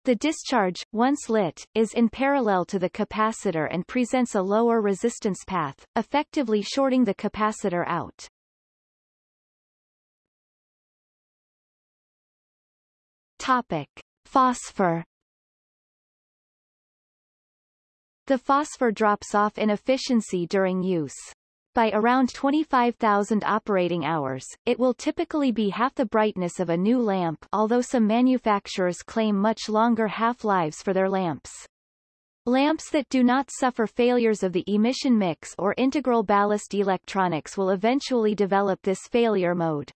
The discharge, once lit, is in parallel to the capacitor and presents a lower resistance path, effectively shorting the capacitor out. Topic. Phosphor The phosphor drops off in efficiency during use. By around 25,000 operating hours, it will typically be half the brightness of a new lamp although some manufacturers claim much longer half-lives for their lamps. Lamps that do not suffer failures of the emission mix or integral ballast electronics will eventually develop this failure mode.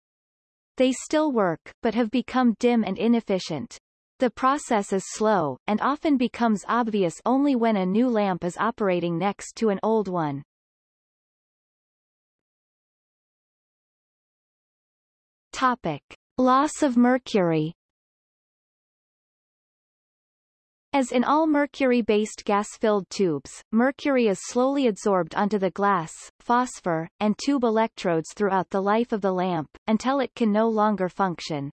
They still work, but have become dim and inefficient. The process is slow, and often becomes obvious only when a new lamp is operating next to an old one. Topic. Loss of mercury As in all mercury-based gas-filled tubes, mercury is slowly absorbed onto the glass, phosphor, and tube electrodes throughout the life of the lamp, until it can no longer function.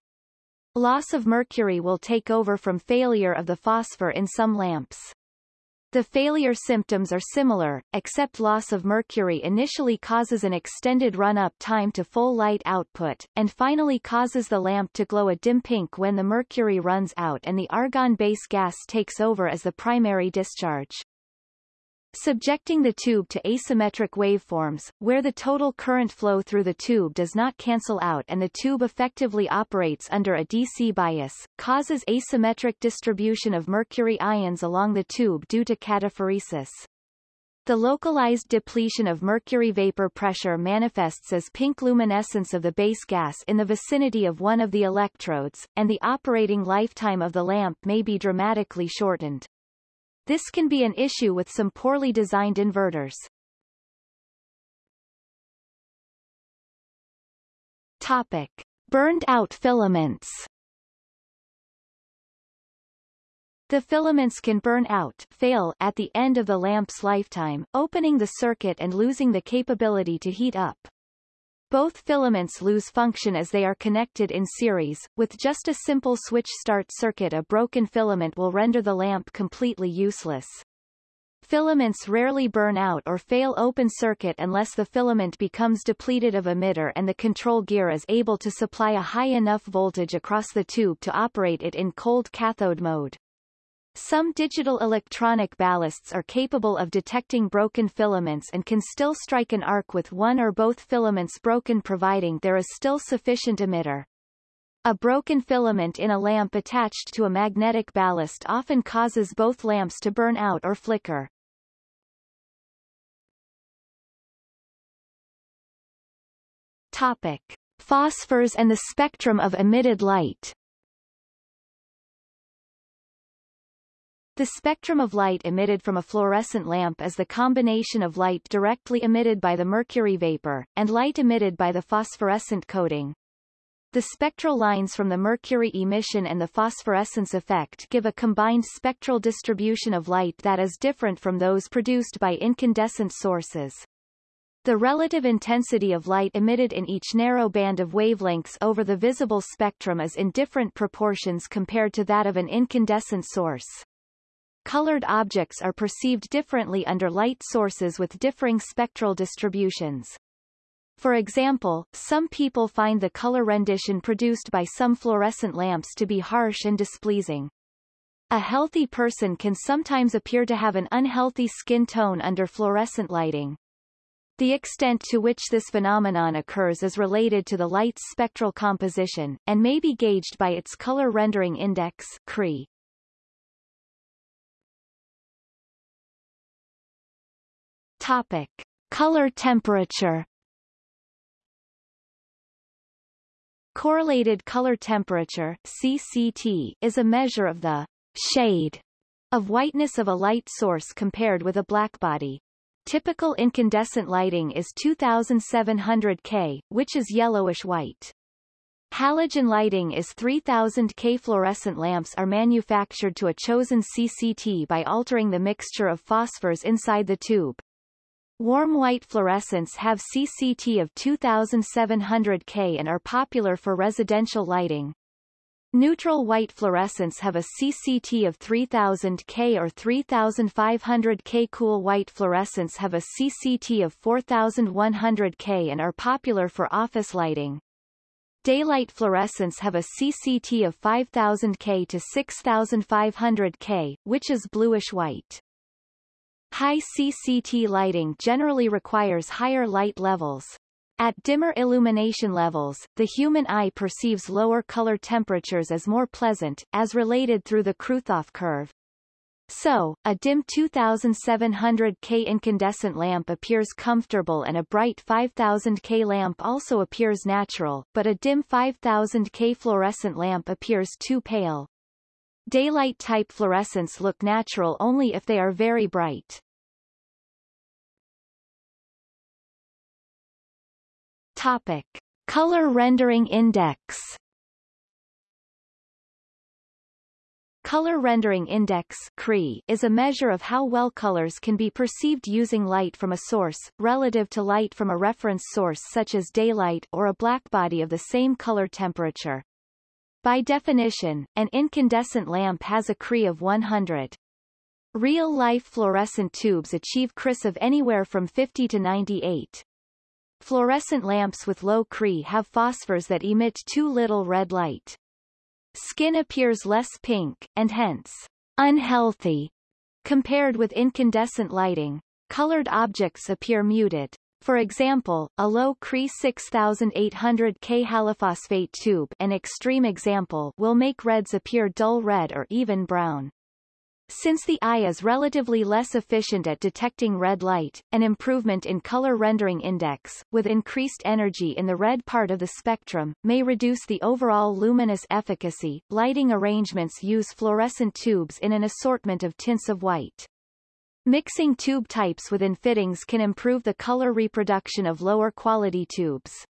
Loss of mercury will take over from failure of the phosphor in some lamps. The failure symptoms are similar, except loss of mercury initially causes an extended run-up time to full light output, and finally causes the lamp to glow a dim pink when the mercury runs out and the argon base gas takes over as the primary discharge. Subjecting the tube to asymmetric waveforms, where the total current flow through the tube does not cancel out and the tube effectively operates under a DC bias, causes asymmetric distribution of mercury ions along the tube due to cataphoresis. The localized depletion of mercury vapor pressure manifests as pink luminescence of the base gas in the vicinity of one of the electrodes, and the operating lifetime of the lamp may be dramatically shortened. This can be an issue with some poorly designed inverters. Topic. Burned out filaments The filaments can burn out fail at the end of the lamp's lifetime, opening the circuit and losing the capability to heat up. Both filaments lose function as they are connected in series. With just a simple switch start circuit a broken filament will render the lamp completely useless. Filaments rarely burn out or fail open circuit unless the filament becomes depleted of emitter and the control gear is able to supply a high enough voltage across the tube to operate it in cold cathode mode. Some digital electronic ballasts are capable of detecting broken filaments and can still strike an arc with one or both filaments broken providing there is still sufficient emitter. A broken filament in a lamp attached to a magnetic ballast often causes both lamps to burn out or flicker. Topic. Phosphors and the spectrum of emitted light The spectrum of light emitted from a fluorescent lamp is the combination of light directly emitted by the mercury vapor, and light emitted by the phosphorescent coating. The spectral lines from the mercury emission and the phosphorescence effect give a combined spectral distribution of light that is different from those produced by incandescent sources. The relative intensity of light emitted in each narrow band of wavelengths over the visible spectrum is in different proportions compared to that of an incandescent source. Colored objects are perceived differently under light sources with differing spectral distributions. For example, some people find the color rendition produced by some fluorescent lamps to be harsh and displeasing. A healthy person can sometimes appear to have an unhealthy skin tone under fluorescent lighting. The extent to which this phenomenon occurs is related to the light's spectral composition, and may be gauged by its color rendering index CRI. Topic. Color temperature Correlated color temperature CCT, is a measure of the shade of whiteness of a light source compared with a blackbody. Typical incandescent lighting is 2700 K, which is yellowish-white. Halogen lighting is 3000 K. Fluorescent lamps are manufactured to a chosen CCT by altering the mixture of phosphors inside the tube. Warm white fluorescents have CCT of 2700 K and are popular for residential lighting. Neutral white fluorescents have a CCT of 3000 K or 3500 K. Cool white fluorescents have a CCT of 4100 K and are popular for office lighting. Daylight fluorescents have a CCT of 5000 K to 6500 K, which is bluish-white. High CCT lighting generally requires higher light levels. At dimmer illumination levels, the human eye perceives lower color temperatures as more pleasant, as related through the Kruithof curve. So, a dim 2700 K incandescent lamp appears comfortable and a bright 5000 K lamp also appears natural, but a dim 5000 K fluorescent lamp appears too pale. Daylight-type fluorescents look natural only if they are very bright. Topic. Color rendering index Color Rendering Index is a measure of how well colors can be perceived using light from a source, relative to light from a reference source such as daylight or a blackbody of the same color temperature. By definition, an incandescent lamp has a CRI of 100. Real-life fluorescent tubes achieve CRIs of anywhere from 50 to 98. Fluorescent lamps with low CRI have phosphors that emit too little red light. Skin appears less pink, and hence, unhealthy, compared with incandescent lighting. Colored objects appear muted. For example, a low CRI 6800 K halophosphate tube an extreme example will make reds appear dull red or even brown. Since the eye is relatively less efficient at detecting red light, an improvement in color rendering index, with increased energy in the red part of the spectrum, may reduce the overall luminous efficacy. Lighting arrangements use fluorescent tubes in an assortment of tints of white. Mixing tube types within fittings can improve the color reproduction of lower quality tubes.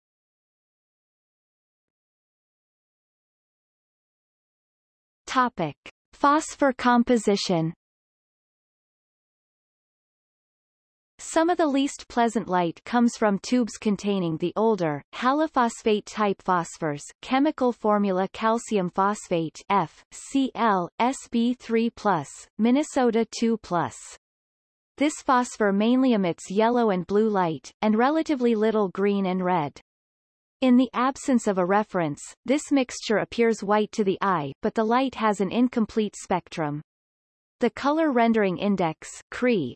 Topic. Phosphor composition Some of the least pleasant light comes from tubes containing the older, halophosphate-type phosphors chemical formula calcium phosphate F, Cl, Sb3+, Minnesota 2+. This phosphor mainly emits yellow and blue light, and relatively little green and red. In the absence of a reference, this mixture appears white to the eye, but the light has an incomplete spectrum. The color rendering index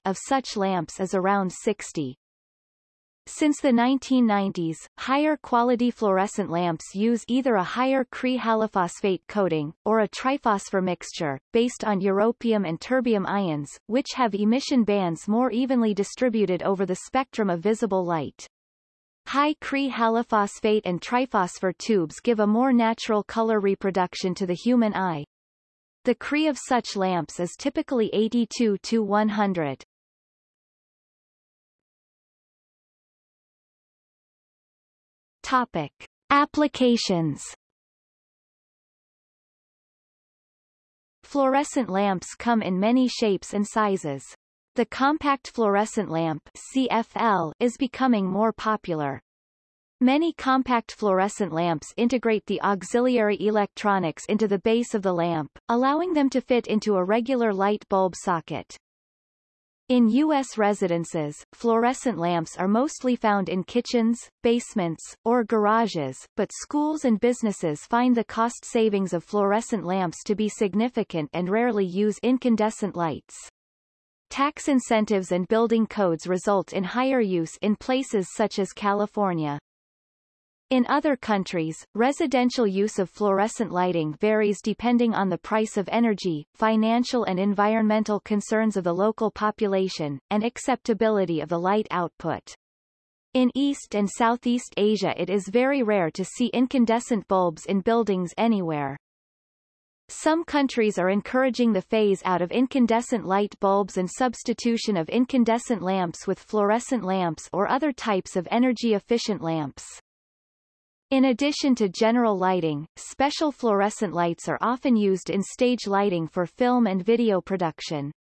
of such lamps is around 60. Since the 1990s, higher quality fluorescent lamps use either a higher CRI halophosphate coating, or a triphosphor mixture, based on europium and terbium ions, which have emission bands more evenly distributed over the spectrum of visible light. High CRI halophosphate and triphosphor tubes give a more natural color reproduction to the human eye. The CRI of such lamps is typically 82 to 100. Topic. Applications Fluorescent lamps come in many shapes and sizes. The compact fluorescent lamp CFL is becoming more popular. Many compact fluorescent lamps integrate the auxiliary electronics into the base of the lamp, allowing them to fit into a regular light bulb socket. In U.S. residences, fluorescent lamps are mostly found in kitchens, basements, or garages, but schools and businesses find the cost savings of fluorescent lamps to be significant and rarely use incandescent lights. Tax incentives and building codes result in higher use in places such as California. In other countries, residential use of fluorescent lighting varies depending on the price of energy, financial and environmental concerns of the local population, and acceptability of the light output. In East and Southeast Asia it is very rare to see incandescent bulbs in buildings anywhere. Some countries are encouraging the phase out of incandescent light bulbs and substitution of incandescent lamps with fluorescent lamps or other types of energy-efficient lamps. In addition to general lighting, special fluorescent lights are often used in stage lighting for film and video production.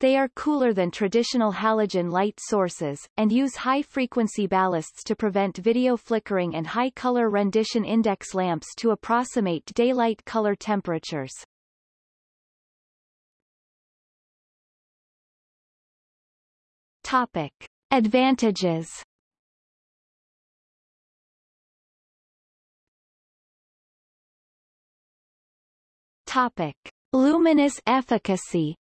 They are cooler than traditional halogen light sources, and use high-frequency ballasts to prevent video flickering and high-color rendition index lamps to approximate daylight color temperatures. Topic. Advantages Topic. Luminous efficacy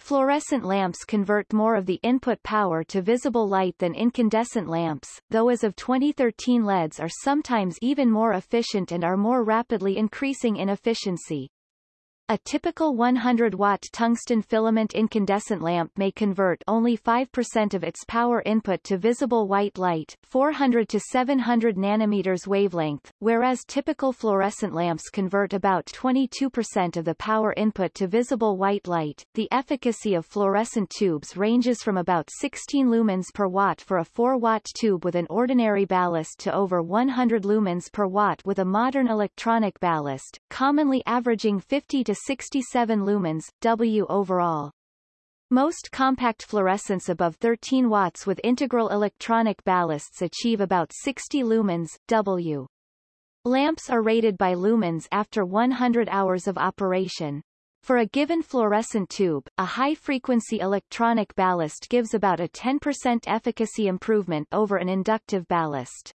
Fluorescent lamps convert more of the input power to visible light than incandescent lamps, though as of 2013 LEDs are sometimes even more efficient and are more rapidly increasing in efficiency. A typical 100-watt tungsten filament incandescent lamp may convert only 5% of its power input to visible white light 400 to 700 nanometers wavelength, whereas typical fluorescent lamps convert about 22% of the power input to visible white light. The efficacy of fluorescent tubes ranges from about 16 lumens per watt for a 4-watt tube with an ordinary ballast to over 100 lumens per watt with a modern electronic ballast, commonly averaging 50 to 67 lumens, W overall. Most compact fluorescents above 13 watts with integral electronic ballasts achieve about 60 lumens, W. Lamps are rated by lumens after 100 hours of operation. For a given fluorescent tube, a high-frequency electronic ballast gives about a 10% efficacy improvement over an inductive ballast.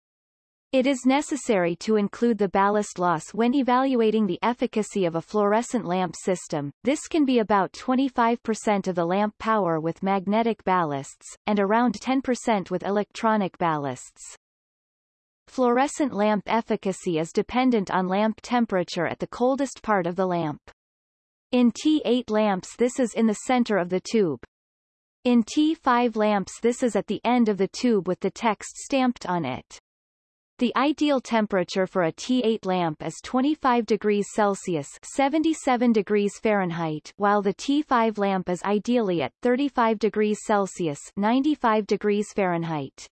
It is necessary to include the ballast loss when evaluating the efficacy of a fluorescent lamp system. This can be about 25% of the lamp power with magnetic ballasts, and around 10% with electronic ballasts. Fluorescent lamp efficacy is dependent on lamp temperature at the coldest part of the lamp. In T8 lamps this is in the center of the tube. In T5 lamps this is at the end of the tube with the text stamped on it. The ideal temperature for a T8 lamp is 25 degrees Celsius 77 degrees Fahrenheit while the T5 lamp is ideally at 35 degrees Celsius 95 degrees Fahrenheit.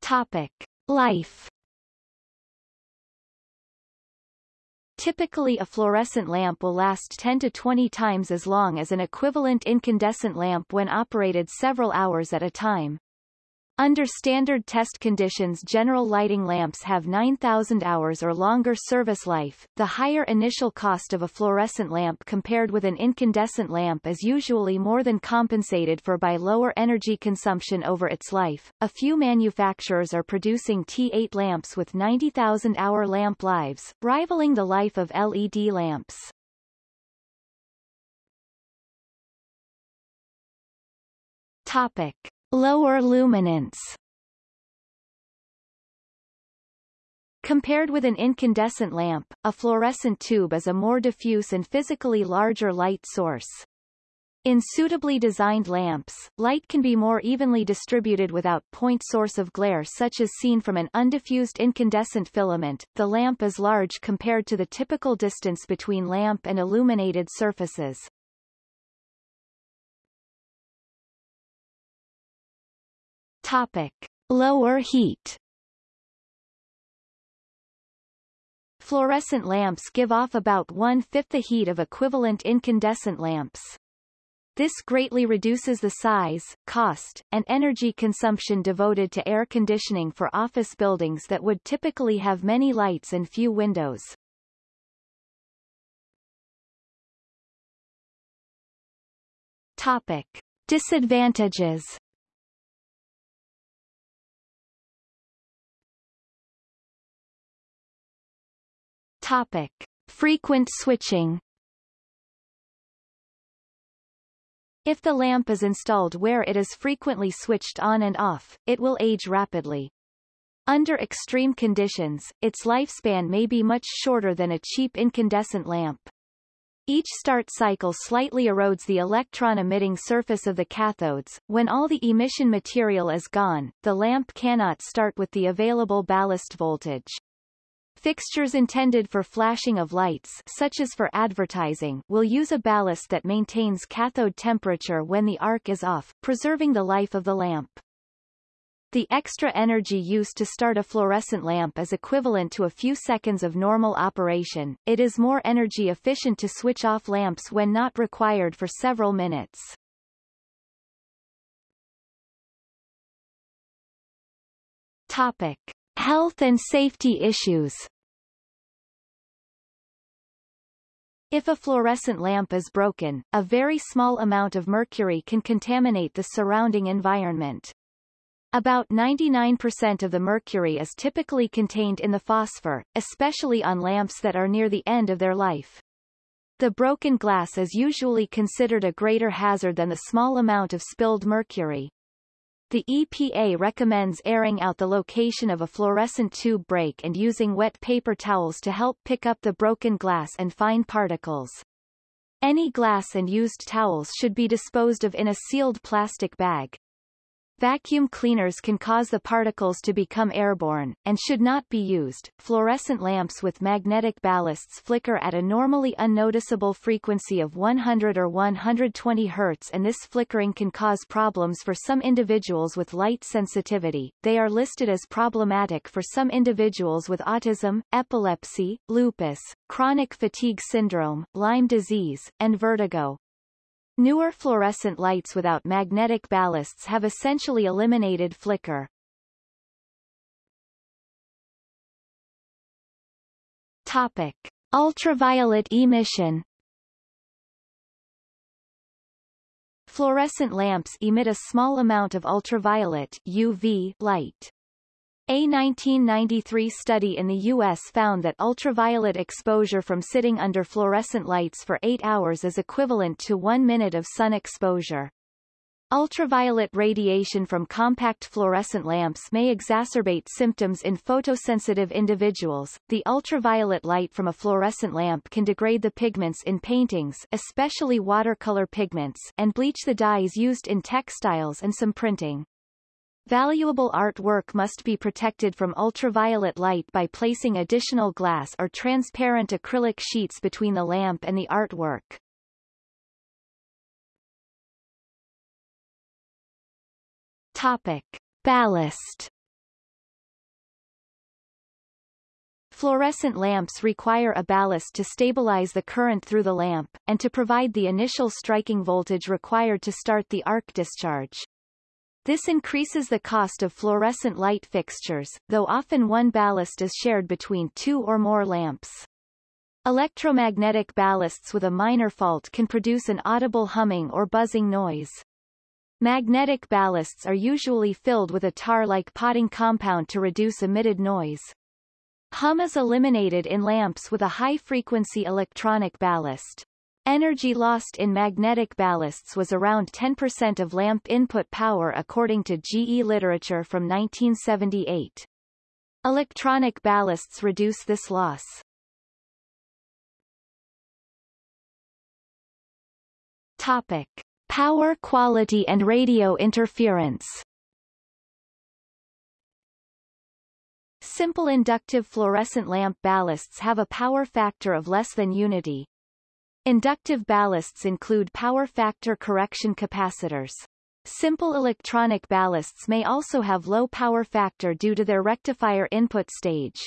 Topic. Life Typically a fluorescent lamp will last 10 to 20 times as long as an equivalent incandescent lamp when operated several hours at a time. Under standard test conditions general lighting lamps have 9,000 hours or longer service life. The higher initial cost of a fluorescent lamp compared with an incandescent lamp is usually more than compensated for by lower energy consumption over its life. A few manufacturers are producing T8 lamps with 90,000 hour lamp lives, rivaling the life of LED lamps. Topic. Lower luminance Compared with an incandescent lamp, a fluorescent tube is a more diffuse and physically larger light source. In suitably designed lamps, light can be more evenly distributed without point source of glare such as seen from an undiffused incandescent filament. The lamp is large compared to the typical distance between lamp and illuminated surfaces. Topic. Lower heat Fluorescent lamps give off about one-fifth the heat of equivalent incandescent lamps. This greatly reduces the size, cost, and energy consumption devoted to air conditioning for office buildings that would typically have many lights and few windows. Topic. Disadvantages Topic. Frequent switching If the lamp is installed where it is frequently switched on and off, it will age rapidly. Under extreme conditions, its lifespan may be much shorter than a cheap incandescent lamp. Each start cycle slightly erodes the electron-emitting surface of the cathodes. When all the emission material is gone, the lamp cannot start with the available ballast voltage. Fixtures intended for flashing of lights such as for advertising will use a ballast that maintains cathode temperature when the arc is off, preserving the life of the lamp. The extra energy used to start a fluorescent lamp is equivalent to a few seconds of normal operation. It is more energy efficient to switch off lamps when not required for several minutes. Topic. Health and safety issues If a fluorescent lamp is broken, a very small amount of mercury can contaminate the surrounding environment. About 99% of the mercury is typically contained in the phosphor, especially on lamps that are near the end of their life. The broken glass is usually considered a greater hazard than the small amount of spilled mercury. The EPA recommends airing out the location of a fluorescent tube break and using wet paper towels to help pick up the broken glass and fine particles. Any glass and used towels should be disposed of in a sealed plastic bag. Vacuum cleaners can cause the particles to become airborne, and should not be used. Fluorescent lamps with magnetic ballasts flicker at a normally unnoticeable frequency of 100 or 120 Hz and this flickering can cause problems for some individuals with light sensitivity. They are listed as problematic for some individuals with autism, epilepsy, lupus, chronic fatigue syndrome, Lyme disease, and vertigo. Newer fluorescent lights without magnetic ballasts have essentially eliminated flicker. Topic. Ultraviolet emission Fluorescent lamps emit a small amount of ultraviolet UV light. A 1993 study in the U.S. found that ultraviolet exposure from sitting under fluorescent lights for eight hours is equivalent to one minute of sun exposure. Ultraviolet radiation from compact fluorescent lamps may exacerbate symptoms in photosensitive individuals. The ultraviolet light from a fluorescent lamp can degrade the pigments in paintings, especially watercolor pigments, and bleach the dyes used in textiles and some printing. Valuable artwork must be protected from ultraviolet light by placing additional glass or transparent acrylic sheets between the lamp and the artwork. Topic. Ballast Fluorescent lamps require a ballast to stabilize the current through the lamp, and to provide the initial striking voltage required to start the arc discharge. This increases the cost of fluorescent light fixtures, though often one ballast is shared between two or more lamps. Electromagnetic ballasts with a minor fault can produce an audible humming or buzzing noise. Magnetic ballasts are usually filled with a tar-like potting compound to reduce emitted noise. Hum is eliminated in lamps with a high-frequency electronic ballast. Energy lost in magnetic ballasts was around 10% of lamp input power according to GE literature from 1978. Electronic ballasts reduce this loss. Topic. Power quality and radio interference Simple inductive fluorescent lamp ballasts have a power factor of less than unity. Inductive ballasts include power factor correction capacitors. Simple electronic ballasts may also have low power factor due to their rectifier input stage.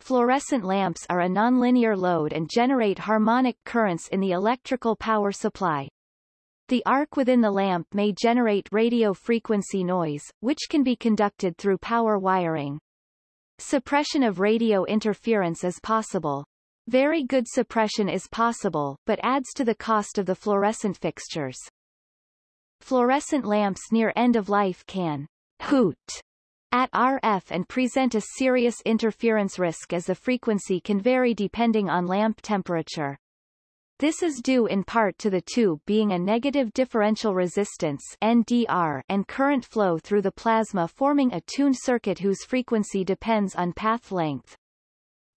Fluorescent lamps are a nonlinear load and generate harmonic currents in the electrical power supply. The arc within the lamp may generate radio frequency noise, which can be conducted through power wiring. Suppression of radio interference is possible. Very good suppression is possible, but adds to the cost of the fluorescent fixtures. Fluorescent lamps near end of life can hoot at RF and present a serious interference risk as the frequency can vary depending on lamp temperature. This is due in part to the tube being a negative differential resistance NDR and current flow through the plasma forming a tuned circuit whose frequency depends on path length.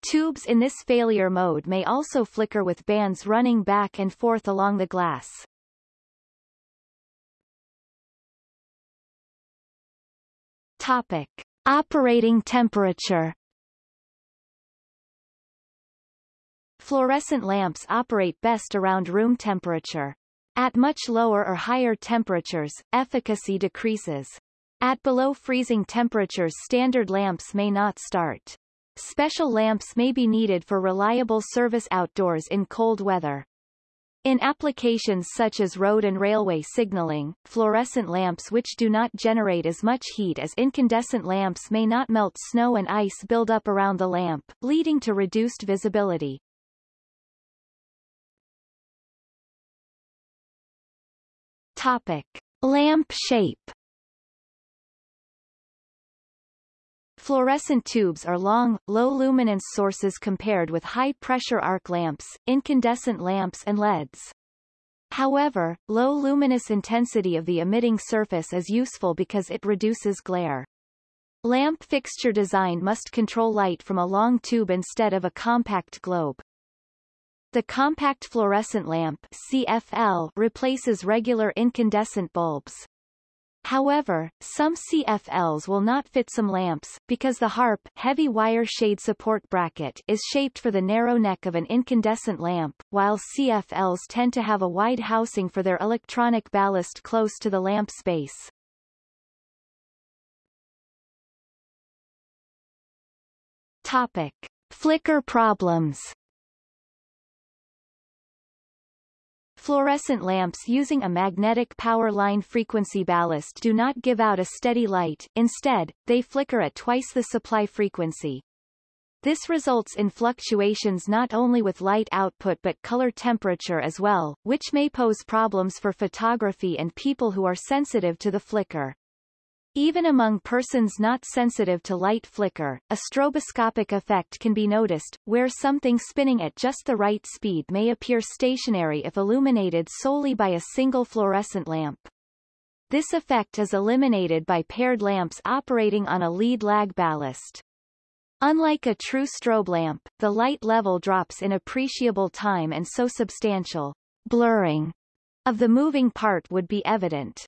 Tubes in this failure mode may also flicker with bands running back and forth along the glass. Topic. Operating temperature Fluorescent lamps operate best around room temperature. At much lower or higher temperatures, efficacy decreases. At below freezing temperatures standard lamps may not start. Special lamps may be needed for reliable service outdoors in cold weather. In applications such as road and railway signaling, fluorescent lamps which do not generate as much heat as incandescent lamps may not melt snow and ice build up around the lamp, leading to reduced visibility. Topic. Lamp shape Fluorescent tubes are long, low-luminance sources compared with high-pressure arc lamps, incandescent lamps and LEDs. However, low luminous intensity of the emitting surface is useful because it reduces glare. Lamp fixture design must control light from a long tube instead of a compact globe. The compact fluorescent lamp CFL replaces regular incandescent bulbs. However, some CFLs will not fit some lamps, because the HARP heavy wire shade support bracket is shaped for the narrow neck of an incandescent lamp, while CFLs tend to have a wide housing for their electronic ballast close to the lamp space. Topic. Flicker problems Fluorescent lamps using a magnetic power line frequency ballast do not give out a steady light, instead, they flicker at twice the supply frequency. This results in fluctuations not only with light output but color temperature as well, which may pose problems for photography and people who are sensitive to the flicker. Even among persons not sensitive to light flicker, a stroboscopic effect can be noticed, where something spinning at just the right speed may appear stationary if illuminated solely by a single fluorescent lamp. This effect is eliminated by paired lamps operating on a lead-lag ballast. Unlike a true strobe lamp, the light level drops in appreciable time and so substantial blurring of the moving part would be evident.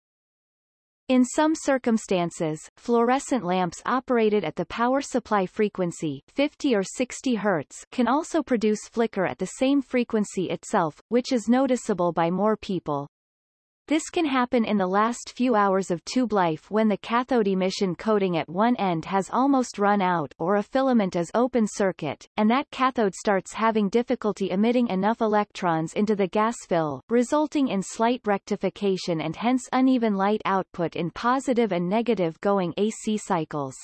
In some circumstances, fluorescent lamps operated at the power supply frequency 50 or 60 Hz can also produce flicker at the same frequency itself, which is noticeable by more people. This can happen in the last few hours of tube life when the cathode emission coating at one end has almost run out or a filament is open circuit, and that cathode starts having difficulty emitting enough electrons into the gas fill, resulting in slight rectification and hence uneven light output in positive and negative going AC cycles.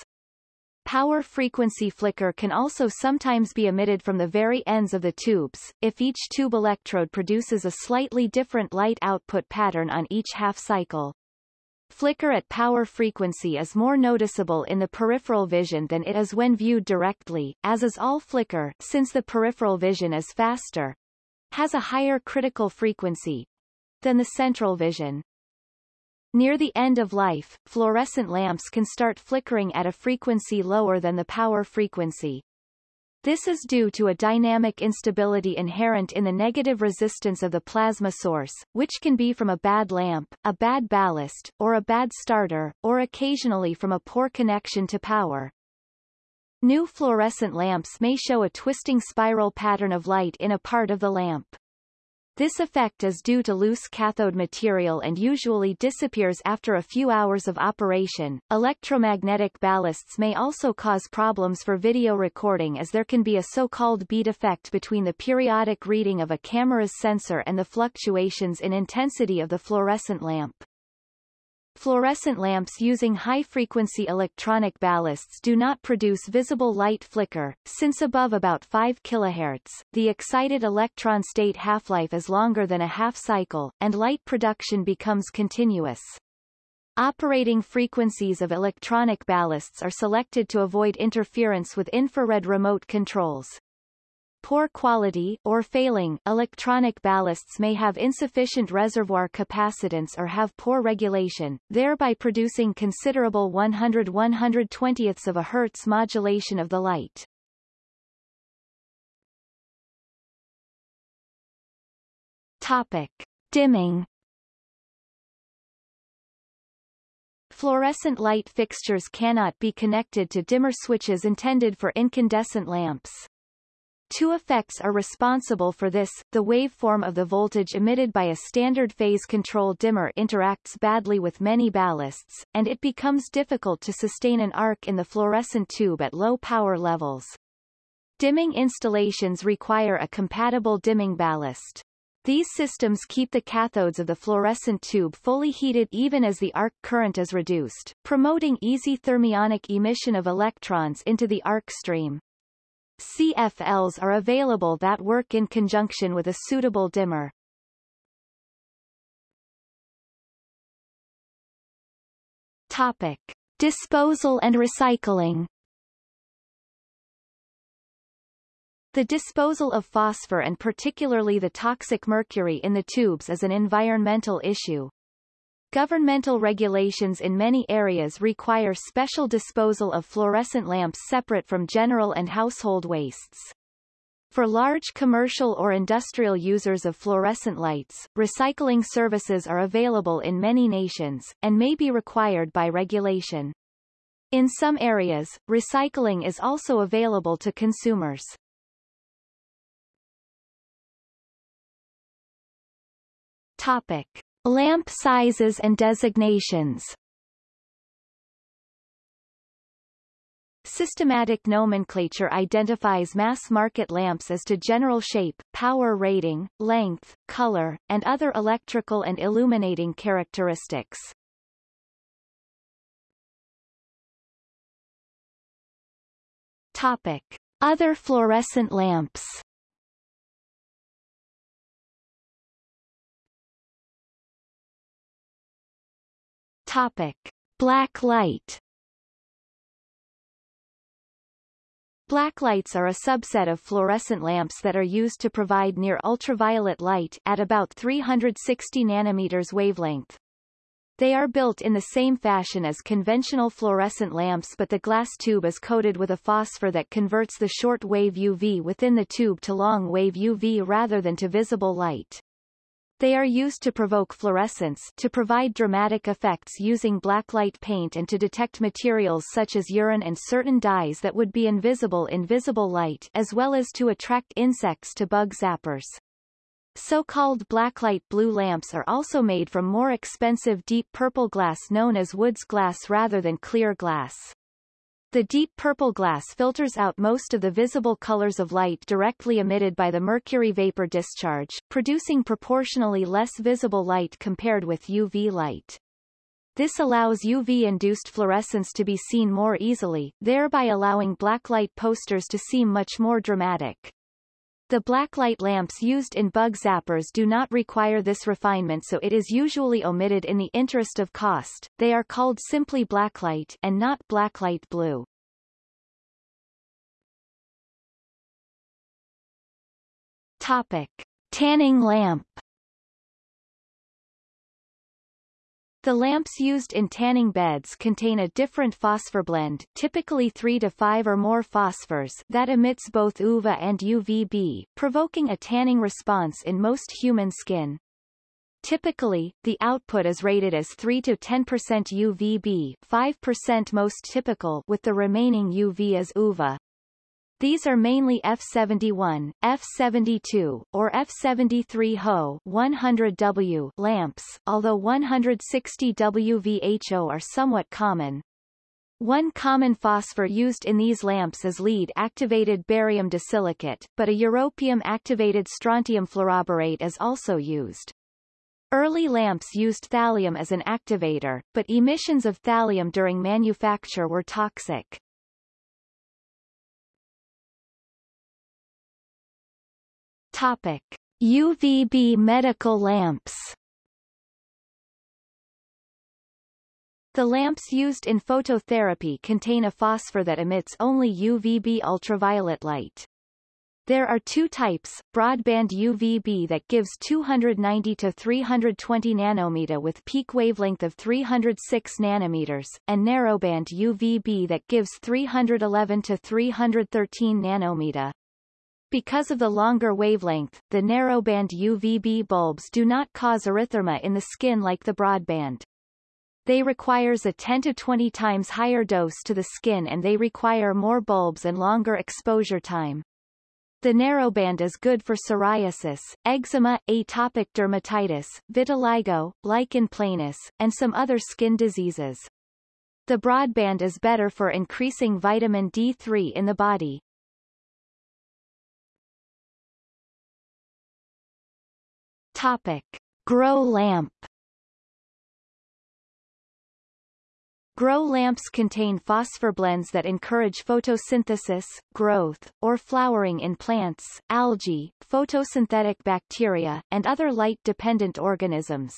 Power frequency flicker can also sometimes be emitted from the very ends of the tubes, if each tube electrode produces a slightly different light output pattern on each half cycle. Flicker at power frequency is more noticeable in the peripheral vision than it is when viewed directly, as is all flicker since the peripheral vision is faster, has a higher critical frequency than the central vision. Near the end of life, fluorescent lamps can start flickering at a frequency lower than the power frequency. This is due to a dynamic instability inherent in the negative resistance of the plasma source, which can be from a bad lamp, a bad ballast, or a bad starter, or occasionally from a poor connection to power. New fluorescent lamps may show a twisting spiral pattern of light in a part of the lamp. This effect is due to loose cathode material and usually disappears after a few hours of operation. Electromagnetic ballasts may also cause problems for video recording as there can be a so-called beat effect between the periodic reading of a camera's sensor and the fluctuations in intensity of the fluorescent lamp. Fluorescent lamps using high-frequency electronic ballasts do not produce visible light flicker, since above about 5 kHz, the excited electron state half-life is longer than a half cycle, and light production becomes continuous. Operating frequencies of electronic ballasts are selected to avoid interference with infrared remote controls. Poor quality or failing electronic ballasts may have insufficient reservoir capacitance or have poor regulation, thereby producing considerable 100-120ths of a Hertz modulation of the light. Topic. Dimming Fluorescent light fixtures cannot be connected to dimmer switches intended for incandescent lamps. Two effects are responsible for this, the waveform of the voltage emitted by a standard phase control dimmer interacts badly with many ballasts, and it becomes difficult to sustain an arc in the fluorescent tube at low power levels. Dimming installations require a compatible dimming ballast. These systems keep the cathodes of the fluorescent tube fully heated even as the arc current is reduced, promoting easy thermionic emission of electrons into the arc stream. CFLs are available that work in conjunction with a suitable dimmer. Topic. Disposal and recycling The disposal of phosphor and particularly the toxic mercury in the tubes is an environmental issue. Governmental regulations in many areas require special disposal of fluorescent lamps separate from general and household wastes. For large commercial or industrial users of fluorescent lights, recycling services are available in many nations, and may be required by regulation. In some areas, recycling is also available to consumers. Topic. Lamp sizes and designations Systematic nomenclature identifies mass-market lamps as to general shape, power rating, length, color, and other electrical and illuminating characteristics. Topic. Other fluorescent lamps Topic. Black light Black lights are a subset of fluorescent lamps that are used to provide near ultraviolet light at about 360 nanometers wavelength. They are built in the same fashion as conventional fluorescent lamps but the glass tube is coated with a phosphor that converts the short wave UV within the tube to long wave UV rather than to visible light. They are used to provoke fluorescence to provide dramatic effects using blacklight paint and to detect materials such as urine and certain dyes that would be invisible in visible light as well as to attract insects to bug zappers. So-called blacklight blue lamps are also made from more expensive deep purple glass known as Wood's glass rather than clear glass. The deep purple glass filters out most of the visible colors of light directly emitted by the mercury vapor discharge, producing proportionally less visible light compared with UV light. This allows UV-induced fluorescence to be seen more easily, thereby allowing blacklight posters to seem much more dramatic. The blacklight lamps used in bug zappers do not require this refinement so it is usually omitted in the interest of cost. They are called simply blacklight and not blacklight blue. Topic. Tanning lamp The lamps used in tanning beds contain a different phosphor blend typically 3 to 5 or more phosphors that emits both UVA and UVB, provoking a tanning response in most human skin. Typically, the output is rated as 3 to 10% UVB 5% most typical with the remaining UV as UVA. These are mainly F71, F72, or F73 HO 100W lamps, although 160 WVHO are somewhat common. One common phosphor used in these lamps is lead-activated barium disilicate, but a europium-activated strontium fluoroborate is also used. Early lamps used thallium as an activator, but emissions of thallium during manufacture were toxic. Topic: UVB medical lamps. The lamps used in phototherapy contain a phosphor that emits only UVB ultraviolet light. There are two types, broadband UVB that gives 290 to 320 nanometer with peak wavelength of 306 nanometers, and narrowband UVB that gives 311 to 313 nanometer. Because of the longer wavelength, the narrowband UVB bulbs do not cause erythema in the skin like the broadband. They requires a 10 to 20 times higher dose to the skin and they require more bulbs and longer exposure time. The narrowband is good for psoriasis, eczema, atopic dermatitis, vitiligo, lichen planus, and some other skin diseases. The broadband is better for increasing vitamin D3 in the body. Topic. Grow lamp Grow lamps contain phosphor blends that encourage photosynthesis, growth, or flowering in plants, algae, photosynthetic bacteria, and other light-dependent organisms.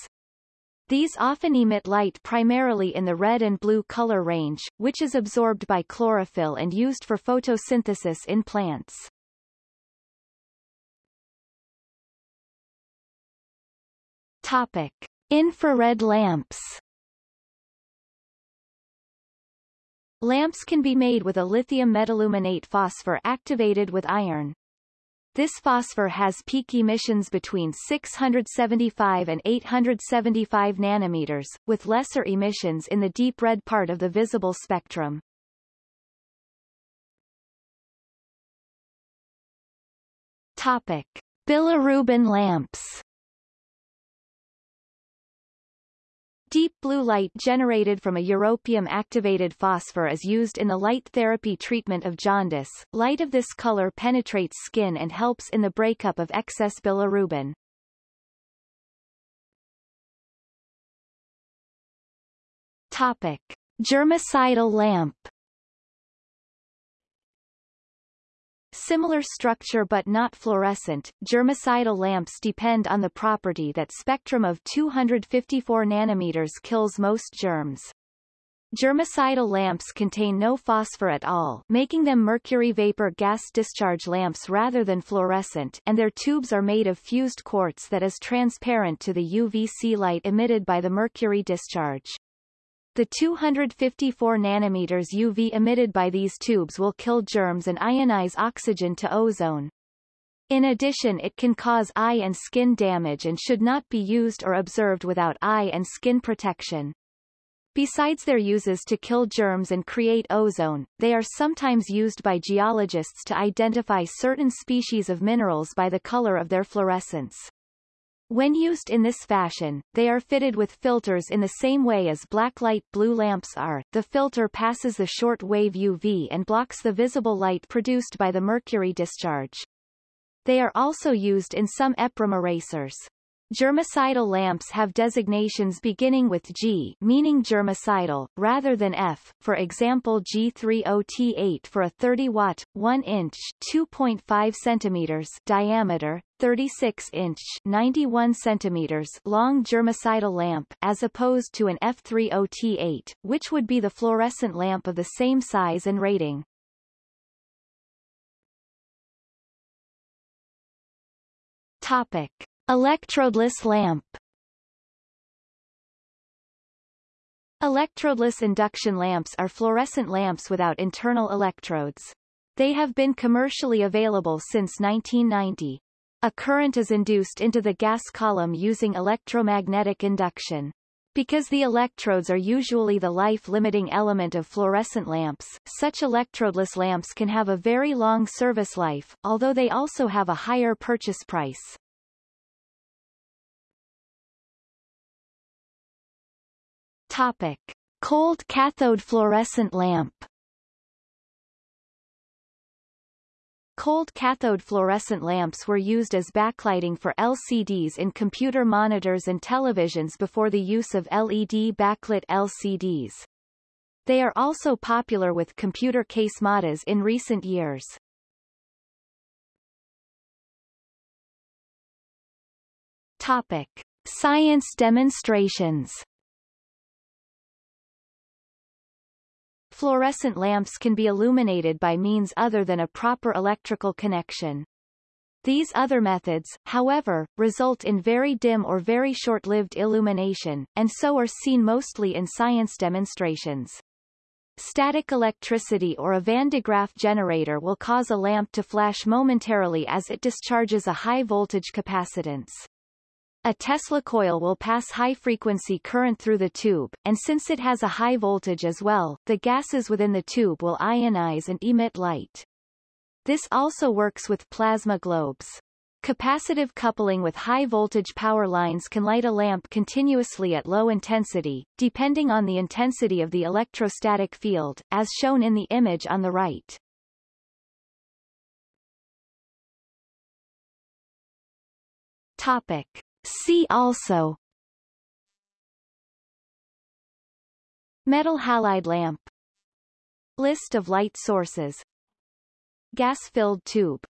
These often emit light primarily in the red and blue color range, which is absorbed by chlorophyll and used for photosynthesis in plants. Topic. Infrared lamps Lamps can be made with a lithium metaluminate phosphor activated with iron. This phosphor has peak emissions between 675 and 875 nanometers, with lesser emissions in the deep red part of the visible spectrum. Topic. Bilirubin lamps Deep blue light generated from a europium-activated phosphor is used in the light therapy treatment of jaundice. Light of this color penetrates skin and helps in the breakup of excess bilirubin. Topic. Germicidal lamp Similar structure but not fluorescent, germicidal lamps depend on the property that spectrum of 254 nanometers kills most germs. Germicidal lamps contain no phosphor at all, making them mercury vapor gas discharge lamps rather than fluorescent and their tubes are made of fused quartz that is transparent to the UVC light emitted by the mercury discharge. The 254 nanometers UV emitted by these tubes will kill germs and ionize oxygen to ozone. In addition it can cause eye and skin damage and should not be used or observed without eye and skin protection. Besides their uses to kill germs and create ozone, they are sometimes used by geologists to identify certain species of minerals by the color of their fluorescence. When used in this fashion, they are fitted with filters in the same way as blacklight blue lamps are. The filter passes the short wave UV and blocks the visible light produced by the mercury discharge. They are also used in some EPROM erasers. Germicidal lamps have designations beginning with G meaning germicidal, rather than F, for example G30T8 for a 30-watt, 1-inch 2.5 cm diameter, 36-inch 91 cm long germicidal lamp, as opposed to an F30T8, which would be the fluorescent lamp of the same size and rating. Topic. Electrodeless lamp Electrodeless induction lamps are fluorescent lamps without internal electrodes. They have been commercially available since 1990. A current is induced into the gas column using electromagnetic induction. Because the electrodes are usually the life-limiting element of fluorescent lamps, such electrodeless lamps can have a very long service life, although they also have a higher purchase price. Topic. Cold cathode fluorescent lamp Cold cathode fluorescent lamps were used as backlighting for LCDs in computer monitors and televisions before the use of LED backlit LCDs. They are also popular with computer case modders in recent years. Topic. Science demonstrations Fluorescent lamps can be illuminated by means other than a proper electrical connection. These other methods, however, result in very dim or very short-lived illumination, and so are seen mostly in science demonstrations. Static electricity or a Van de Graaff generator will cause a lamp to flash momentarily as it discharges a high-voltage capacitance. A Tesla coil will pass high-frequency current through the tube, and since it has a high voltage as well, the gases within the tube will ionize and emit light. This also works with plasma globes. Capacitive coupling with high-voltage power lines can light a lamp continuously at low intensity, depending on the intensity of the electrostatic field, as shown in the image on the right. Topic. See also. Metal halide lamp. List of light sources. Gas-filled tube